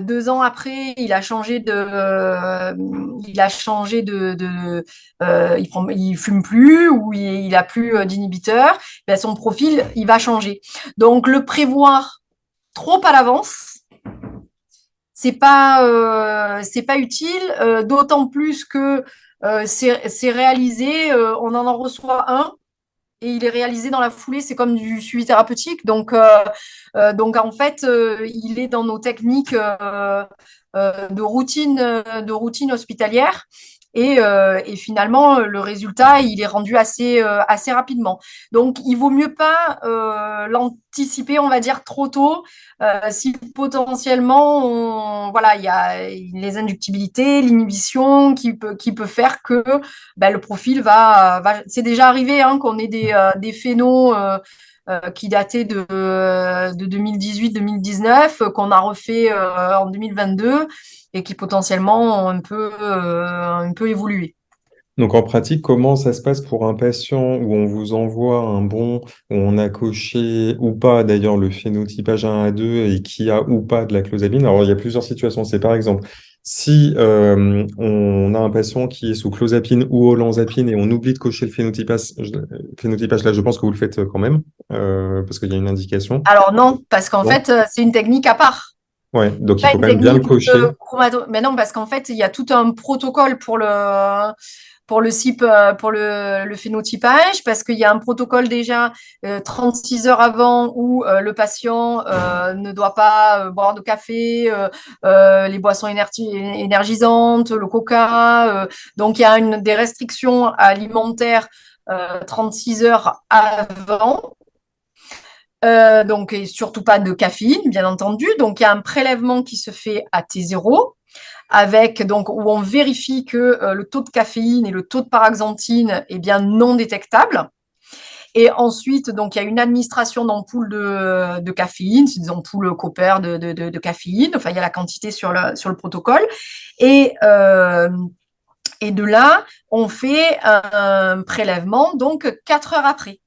deux ans après, il a changé de, il a changé de, il, prend, fume plus ou il, il a plus d'inhibiteurs. Ben, son profil, il va changer. Donc, le prévoir trop à l'avance, c'est pas euh, c'est pas utile, euh, d'autant plus que euh, c'est réalisé, on en en reçoit un et il est réalisé dans la foulée, c'est comme du suivi thérapeutique. Donc, donc en fait, il est dans nos techniques de routine de routine hospitalière. Et, euh, et, finalement, le résultat, il est rendu assez, euh, assez rapidement. Donc, il vaut mieux pas euh, l'anticiper, on va dire, trop tôt, si potentiellement, voilà, il y a les inductibilités, l'inhibition qui peut, qui peut faire que ben, le profil va, va... C'est déjà arrivé hein, qu'on ait des, des phénos qui dataient de, de 2018-2019, qu'on a refait en 2022 et qui potentiellement ont un peu, euh, un peu évolué. Donc en pratique, comment ça se passe pour un patient où on vous envoie un bon, où on a coché ou pas d'ailleurs le phénotypage 1 à 2 et qui a ou pas de la clozapine? Alors il y a plusieurs situations. C'est par exemple si euh, on a un patient qui est sous clozapine ou olanzapine et on oublie de cocher le phénotypage, phénotypage là, je pense que vous le faites quand même euh, parce qu'il y a une indication. Alors non, parce qu'en fait, c'est une technique à part. Ouais, donc il faut quand même bien le cocher. Mais non, parce qu'en fait, il y a tout un protocole pour le pour le CYP, pour le, phénotypage, parce qu'il y a un protocole déjà euh, 36 heures avant où euh, le patient euh, ne doit pas boire de café, les boissons énergisantes, le coca. donc il y a des restrictions alimentaires 36 heures avant. Euh, donc, et surtout pas de caféine, bien entendu. Donc, il y a un prélèvement qui se fait à T0 avec donc où on vérifie que euh, le taux de caféine et le taux de paraxanthine est bien non détectable. Et ensuite, donc il y a une administration d'ampoules de, de, caféine, c'est des ampoules Cooper de, de, caféine. Enfin, il y a la quantité sur le, sur le protocole. Et euh, et de là, on fait un prélèvement donc quatre heures après.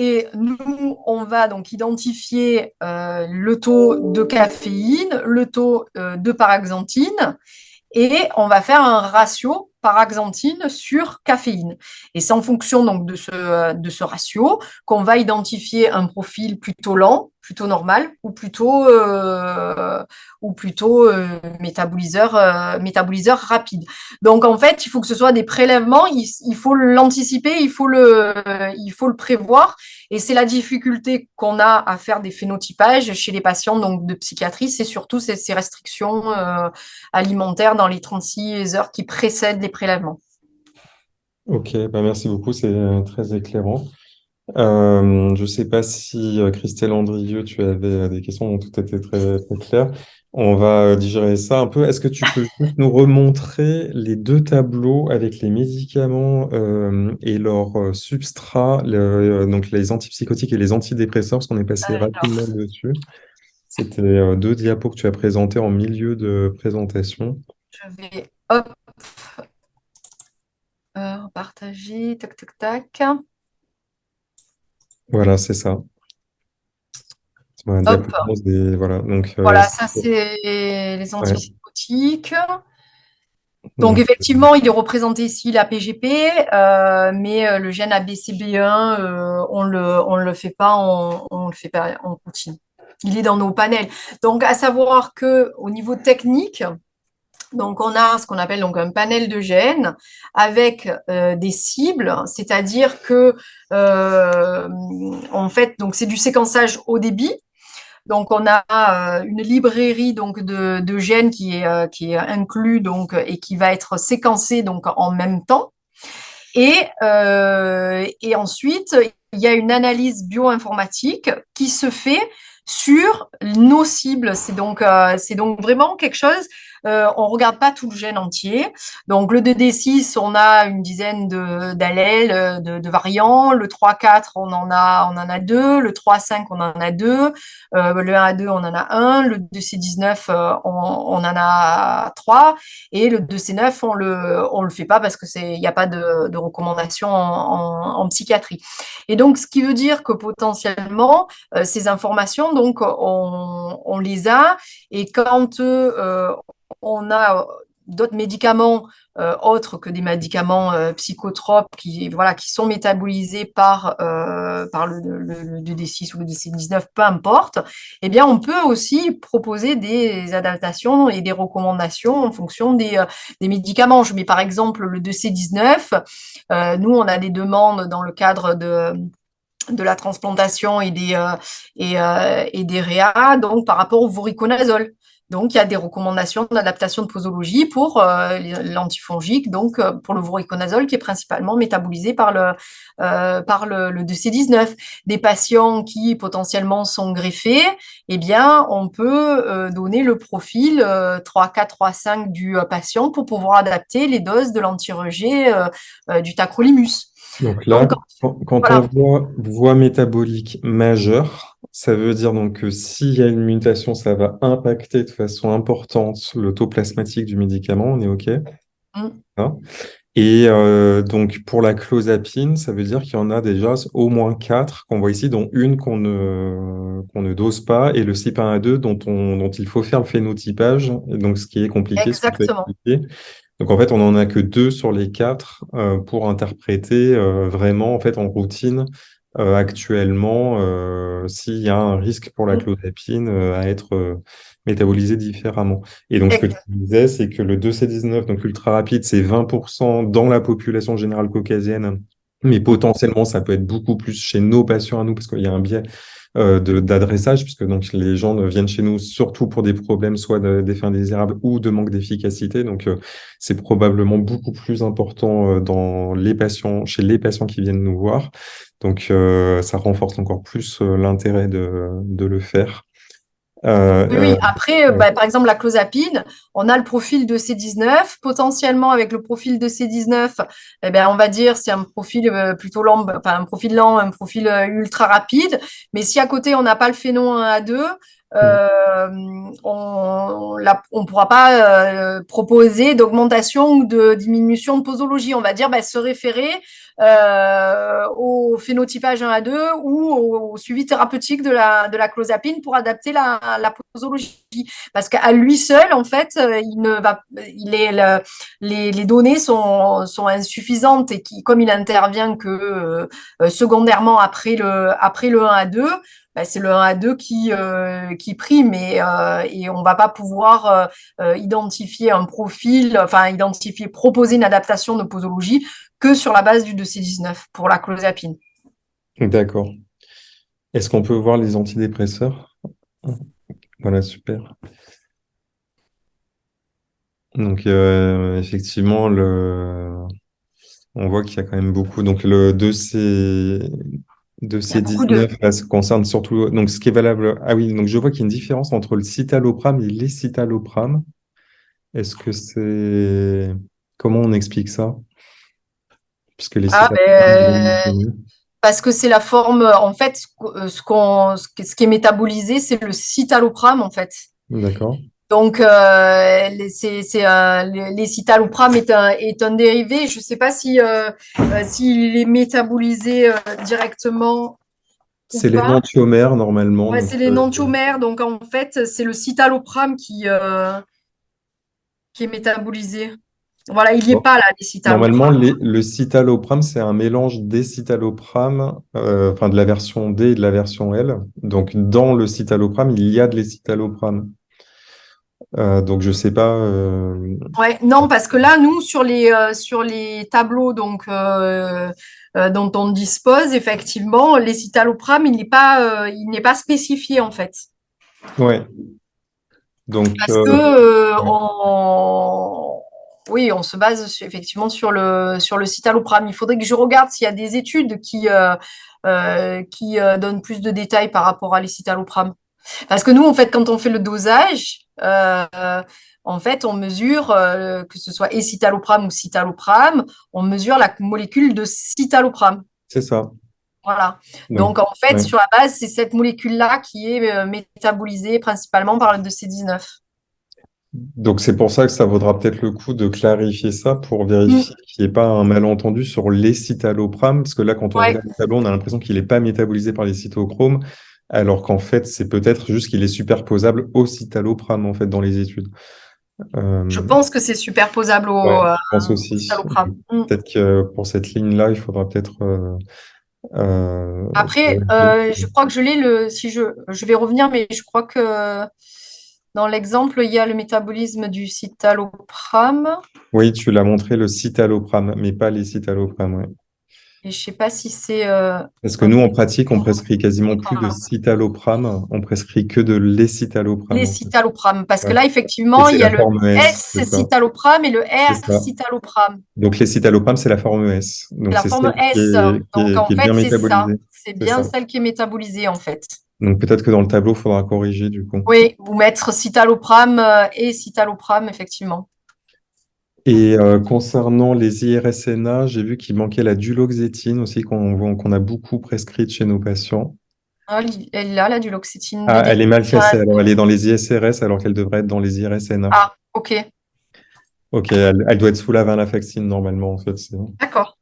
Et nous, on va donc identifier euh, le taux de caféine, le taux euh, de paraxanthine. et on va faire un ratio paraxanthine sur caféine. Et c'est en fonction donc de ce, de ce ratio qu'on va identifier un profil plutôt lent, plutôt normal ou plutôt, euh, ou plutôt euh, métaboliseur, euh, métaboliseur rapide. Donc en fait, il faut que ce soit des prélèvements, il, faut l'anticiper, il, faut le, il faut le prévoir. Et c'est la difficulté qu'on a à faire des phénotypages chez les patients donc, de psychiatrie, c'est surtout ces, ces restrictions alimentaires dans les 36 heures qui précèdent les prélèvements. Ok, bah merci beaucoup, c'est très éclairant. Euh, je ne sais pas si euh, Christelle Andrieux, tu avais euh, des questions dont tout était très, très clair. On va digérer ça un peu. Est-ce que tu peux nous remontrer les deux tableaux avec les médicaments et leurs substrats, donc les antipsychotiques et les antidépresseurs, parce qu'on est passé rapidement dessus. C'était deux diapos que tu as présentés en milieu de présentation. Je vais hop, partager, tac, tac, tac. Voilà, c'est ça. Voilà, voilà, donc, euh, voilà ça c'est les antipsychotiques. Donc, effectivement, il est représenté ici la PGP, euh, mais euh, le gène ABCB1, on le, on le fait pas, on, on le fait pas en routine. Il est dans nos panels. Donc, à savoir que au niveau technique, donc, on a ce qu'on appelle donc un panel de gènes avec euh, des cibles, c'est-à-dire que euh, en fait, donc c'est du séquençage au débit. Donc, on a euh, une librairie donc de, gènes qui est qui est inclus donc et qui va être séquencé donc en même temps. Et, et ensuite, il y a une analyse bioinformatique qui se fait sur nos cibles. C'est donc, c'est donc vraiment quelque chose euh, on regarde pas tout le gène entier. Donc le 2D6, on a une dizaine d'allèles, euh, de, de, variants. Le 3-4, on en a on en a deux. Le 3-5, on en a deux. Euh, le 1 à 2, on en a un. Le 2C19, euh, on, on, en a trois. Et le 2C9, on le on le fait pas parce que c'est il n'y a pas de, de recommandation en, psychiatrie. Et donc ce qui veut dire que potentiellement ces informations, donc on, on les a et quand euh, on a euh, d'autres médicaments euh, autres que des médicaments euh, psychotropes qui, voilà, qui sont métabolisés par, par le, le, D6 ou le DC19, peu importe, eh bien, on peut aussi proposer des adaptations et des recommandations en fonction des, des médicaments. Je mets par exemple le DC19. nous, on a des demandes dans le cadre de de la transplantation et des, et, et des donc par rapport au voriconazole. Donc, il y a des recommandations d'adaptation de posologie pour euh, l'antifongique, donc euh, pour le voriconazole qui est principalement métabolisé par le, euh, par le, le 2C19. Des patients qui potentiellement sont greffés, eh bien, on peut euh, donner le profil 3, 4, 3, 5 du patient pour pouvoir adapter les doses de l'anti-rejet du tacrolimus. Donc là, quand, on voit voie métabolique majeure, ça veut dire donc que s'il y a une mutation, ça va impacter de façon importante le taux plasmatique du médicament, on est OK? Mm. hein? Et euh, donc pour la clozapine, ça veut dire qu'il y en a déjà au moins quatre qu'on voit ici, dont une qu'on ne, ne dose pas, et le CYP1A2 dont, on, dont il faut faire le phénotypage, donc ce qui est compliqué. Exactement. Donc en fait, on n'en a que deux sur les quatre euh, pour interpréter euh, vraiment en fait en routine euh, actuellement s'il y a un risque pour la mm. clozapine à être métabolisé différemment. Et donc ce que tu disais, c'est que le 2C19, donc ultra rapide, c'est 20% dans la population générale caucasienne, mais potentiellement ça peut être beaucoup plus chez nos patients à nous parce qu'il y a un biais euh, d'adressage, puisque donc les gens viennent chez nous surtout pour des problèmes soit d'effets indésirables ou de manque d'efficacité. Donc euh, c'est probablement beaucoup plus important euh, dans les patients, chez les patients qui viennent nous voir. Donc ça renforce encore plus l'intérêt de, de le faire. Euh, oui, après, euh, bah, par exemple, la clozapine, on a le profil de C19. Potentiellement, avec le profil de C19, eh ben, on va dire c'est un profil euh, plutôt lent, enfin un profil lent, un profil ultra rapide. Mais si à côté, on n'a pas le phénon 1 à 2, euh, on ne pourra pas euh, proposer d'augmentation ou de diminution de posologie. On va dire bah, se référer euh, au phénotypage 1 à 2 ou au, suivi thérapeutique de la, de la clozapine pour adapter la, posologie. Parce qu'à lui seul, en fait, il ne va, il est, le, les, les, données sont, sont insuffisantes et qui, comme il intervient que secondairement après le, après le 1 à 2, bah, c'est le 1 à 2 qui, euh, qui prime et, euh, et on va pas pouvoir euh, identifier un profil, enfin identifier, proposer une adaptation de posologie que sur la base du 2C19 pour la clozapine. D'accord. Est-ce qu'on peut voir les antidépresseurs? Voilà, super. Donc, effectivement, le... on voit qu'il y a quand même beaucoup. Donc, le 2C, de ces 19, ça concerne surtout donc ce qui est valable. Ah oui, donc je vois qu'il y a une différence entre le citalopram et l'escitalopram. Est-ce que c'est comment on explique ça? Puisque les ah, ben, parce que c'est la forme en fait ce qu'on ce qui est métabolisé, c'est le citalopram en fait. D'accord. Donc, euh, c'est, euh, les citalopram est un, est un dérivé. Je ne sais pas si euh, euh, s'il est métabolisé directement. C'est les nantiomères normalement. Ouais, c'est les nantiomères. Donc, en fait, c'est le citalopram qui, qui est métabolisé. Voilà, il n'y est pas là, les citalopram. Normalement, le citalopram, c'est un mélange des citalopram, enfin de la version D et de la version L. Donc, dans le citalopram, il y a de l'escitalopram. Euh, donc je sais pas. Euh, ouais, non, parce que là, nous, sur les, euh, sur les tableaux donc, dont on dispose, effectivement, les citalopram, il n'est pas, il n'est pas spécifié en fait. Ouais. Donc, parce que on... oui, on se base effectivement sur le, sur le citalopram. Il faudrait que je regarde s'il y a des études qui, qui donnent plus de détails par rapport à les citalopram. Parce que nous, en fait, quand on fait le dosage, euh, en fait, on mesure, euh, que ce soit escitalopram ou citalopram, on mesure la molécule de citalopram. C'est ça. Voilà. Donc, en fait, sur la base, c'est cette molécule-là qui est euh, métabolisée principalement par le 2C19. Donc, c'est pour ça que ça vaudra peut-être le coup de clarifier ça pour vérifier mm. qu'il n'y ait pas un malentendu sur l'escitalopram, parce que là, quand on regarde le tableau, on a l'impression qu'il n'est pas métabolisé par les cytochromes, alors qu'en fait, c'est peut-être juste qu'il est superposable au citalopram, en fait, dans les études. Euh, je pense que c'est superposable au je pense aussi. Mm. Peut-être que pour cette ligne-là, il faudra peut-être... Euh, euh, Après, je crois que je l'ai, le... si je... je vais revenir, mais je crois que dans l'exemple, il y a le métabolisme du citalopram. Oui, tu l'as montré, le citalopram, mais pas les citalopram, et je sais pas si c'est. Euh, Parce que nous, en pratique, on prescrit quasiment plus de citalopram, on prescrit que de l'escitalopram. L'escitalopram, parce que là, effectivement, il y a le S, citalopram et le R citalopram. Donc l'escitalopram, c'est la forme S. Donc la forme S. Donc en fait, c'est ça. C'est bien celle qui est métabolisée, en fait. Donc peut-être que dans le tableau, il faudra corriger du coup. Oui, ou mettre citalopram euh, et citalopram, effectivement. Et euh, concernant les IRSNA, j'ai vu qu'il manquait la duloxétine aussi, qu'on a beaucoup prescrite chez nos patients. Ah, elle a la duloxétine. Ah, elle est mal classée, alors elle est dans les ISRS alors qu'elle devrait être dans les IRSNA. Ah, ok. Ok, elle, elle doit être sous la venlafaxine normalement en fait. D'accord.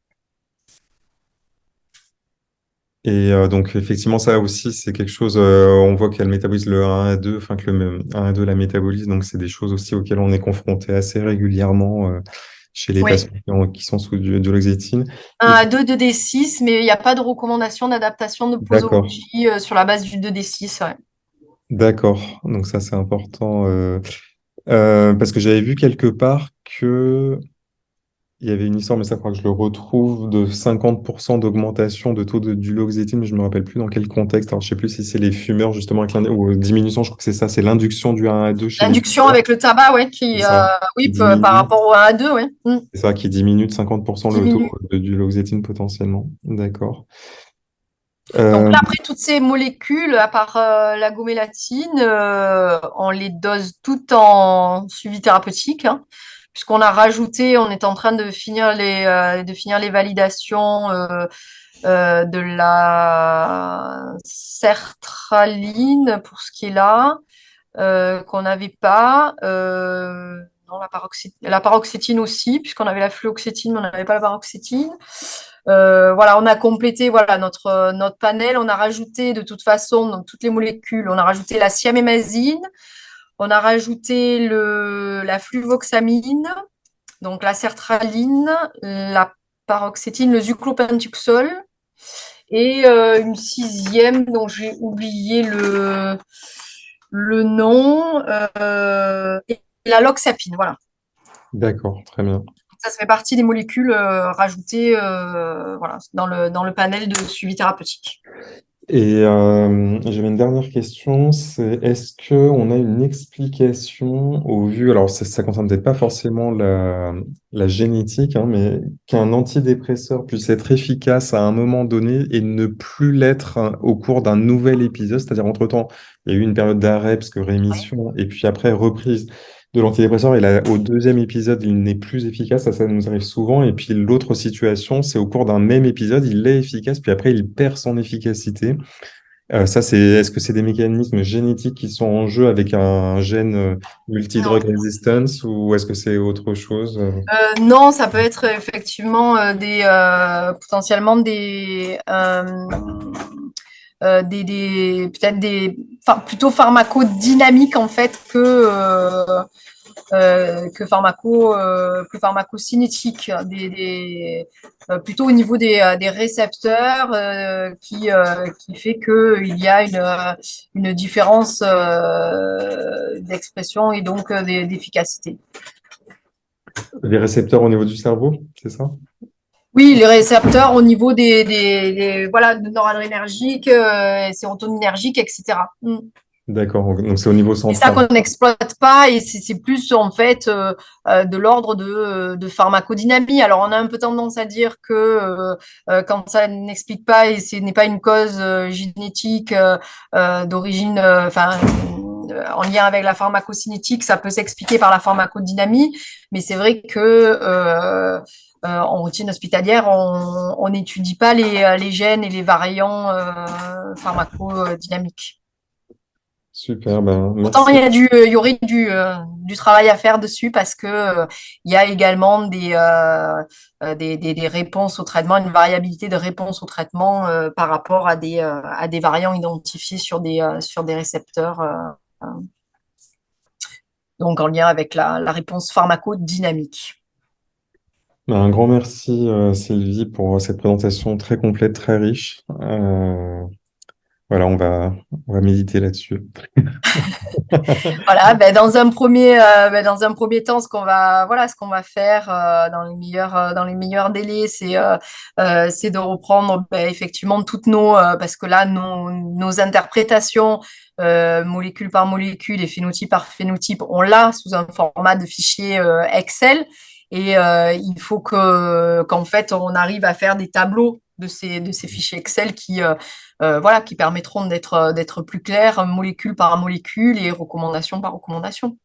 Et euh, donc, effectivement, ça aussi, c'est quelque chose, euh, on voit qu'elle métabolise le 1 à 2, enfin que le 1 à 2 la métabolise, donc c'est des choses aussi auxquelles on est confronté assez régulièrement euh, chez les patients qui, sont sous de, l'oxétine. 1 à 2, 2D6, mais il n'y a pas de recommandation d'adaptation de posologie sur la base du 2D6. Ouais. D'accord, donc ça c'est important. parce que j'avais vu quelque part que il y avait une histoire, mais ça, je crois que je le retrouve, de 50% d'augmentation de taux de duloxétine, mais je ne me rappelle plus dans quel contexte. Alors, je ne sais plus si c'est les fumeurs, justement, avec ou diminution, je crois que c'est ça, c'est l'induction du 1 à 2. L'induction avec le tabac, ouais, qui, euh, oui, par rapport au 1 à 2, ouais. Mm. C'est ça, qui diminue de 50% le taux de duloxétine potentiellement. D'accord. Donc là, euh, après, toutes ces molécules, à part euh, la gomélatine, on les dose toutes en suivi thérapeutique. Hein puisqu'on a rajouté, on est en train de finir les, euh, de finir les validations euh, de la sertraline pour ce qui est là, qu'on n'avait pas. non, la, paroxétine, la paroxétine aussi, puisqu'on avait la fluoxétine, mais on n'avait pas la paroxétine. voilà, on a complété voilà, notre, notre panel. On a rajouté de toute façon, toutes les molécules, on a rajouté la siamémazine, on a rajouté le, la fluvoxamine, donc la sertraline, la paroxétine, le zuclopentuxol et euh, une sixième dont j'ai oublié le, le nom, euh, et la loxapine, voilà. D'accord, très bien. Ça, ça fait partie des molécules euh, rajoutées voilà, dans, le, dans le panel de suivi thérapeutique. Et euh, j'avais une dernière question, c'est est-ce qu'on a une explication au vu, alors ça, ça concerne peut-être pas forcément la, la génétique, hein, mais qu'un antidépresseur puisse être efficace à un moment donné et ne plus l'être hein, au cours d'un nouvel épisode, c'est-à-dire entre-temps, il y a eu une période d'arrêt parce que rémission, et puis après reprise de l'antidépresseur et là, au deuxième épisode, il n'est plus efficace. Ça, ça nous arrive souvent. Et puis l'autre situation, c'est au cours d'un même épisode, il est efficace, puis après, il perd son efficacité. Euh, ça, c'est est-ce que c'est des mécanismes génétiques qui sont en jeu avec un gène euh, multidrug resistance ou est-ce que c'est autre chose euh, Non, ça peut être effectivement des potentiellement des des, des peut-être des enfin, plutôt pharmacodynamiques en fait que euh, que pharmaco euh, que pharmacocinétique, des, des euh, plutôt au niveau des, des récepteurs qui qui fait que il y a une une différence d'expression et donc d'efficacité. Les récepteurs au niveau du cerveau, c'est ça? Oui, les récepteurs au niveau des, des, des voilà, noradrénergiques, euh, sérotoninergiques, etc. D'accord, donc c'est au niveau central. C'est ça qu'on n'exploite pas et c'est plus en fait euh, euh, de l'ordre de, de, pharmacodynamie. Alors on a un peu tendance à dire que euh, quand ça n'explique pas et ce n'est pas une cause génétique d'origine, enfin en lien avec la pharmacocinétique, ça peut s'expliquer par la pharmacodynamie, mais c'est vrai que en routine hospitalière, on n'étudie pas les, les, gènes et les variants pharmacodynamiques. Super, ben, Pourtant, il y, a du, il y aurait du, euh, du travail à faire dessus parce que euh, il y a également des, euh, des, des, des, réponses au traitement, une variabilité de réponse au traitement par rapport à des, à des variants identifiés sur des, sur des récepteurs. donc, en lien avec la, la réponse pharmacodynamique. Ben, un grand merci, Sylvie, pour cette présentation très complète, très riche. Voilà, on va, on va méditer là-dessus. voilà, ben dans un premier, euh, ben dans un premier temps, ce qu'on va, voilà, ce va faire euh, dans les meilleurs, euh, dans les meilleurs délais, c'est, c'est de reprendre ben, effectivement toutes nos, parce que là, nos, nos interprétations molécule par molécule et phénotype par phénotype, on l'a sous un format de fichier Excel. Et il faut que qu'en fait on arrive à faire des tableaux de ces, fichiers Excel qui, euh, euh, voilà, qui permettront d'être, d'être plus clairs molécule par molécule et recommandation par recommandation.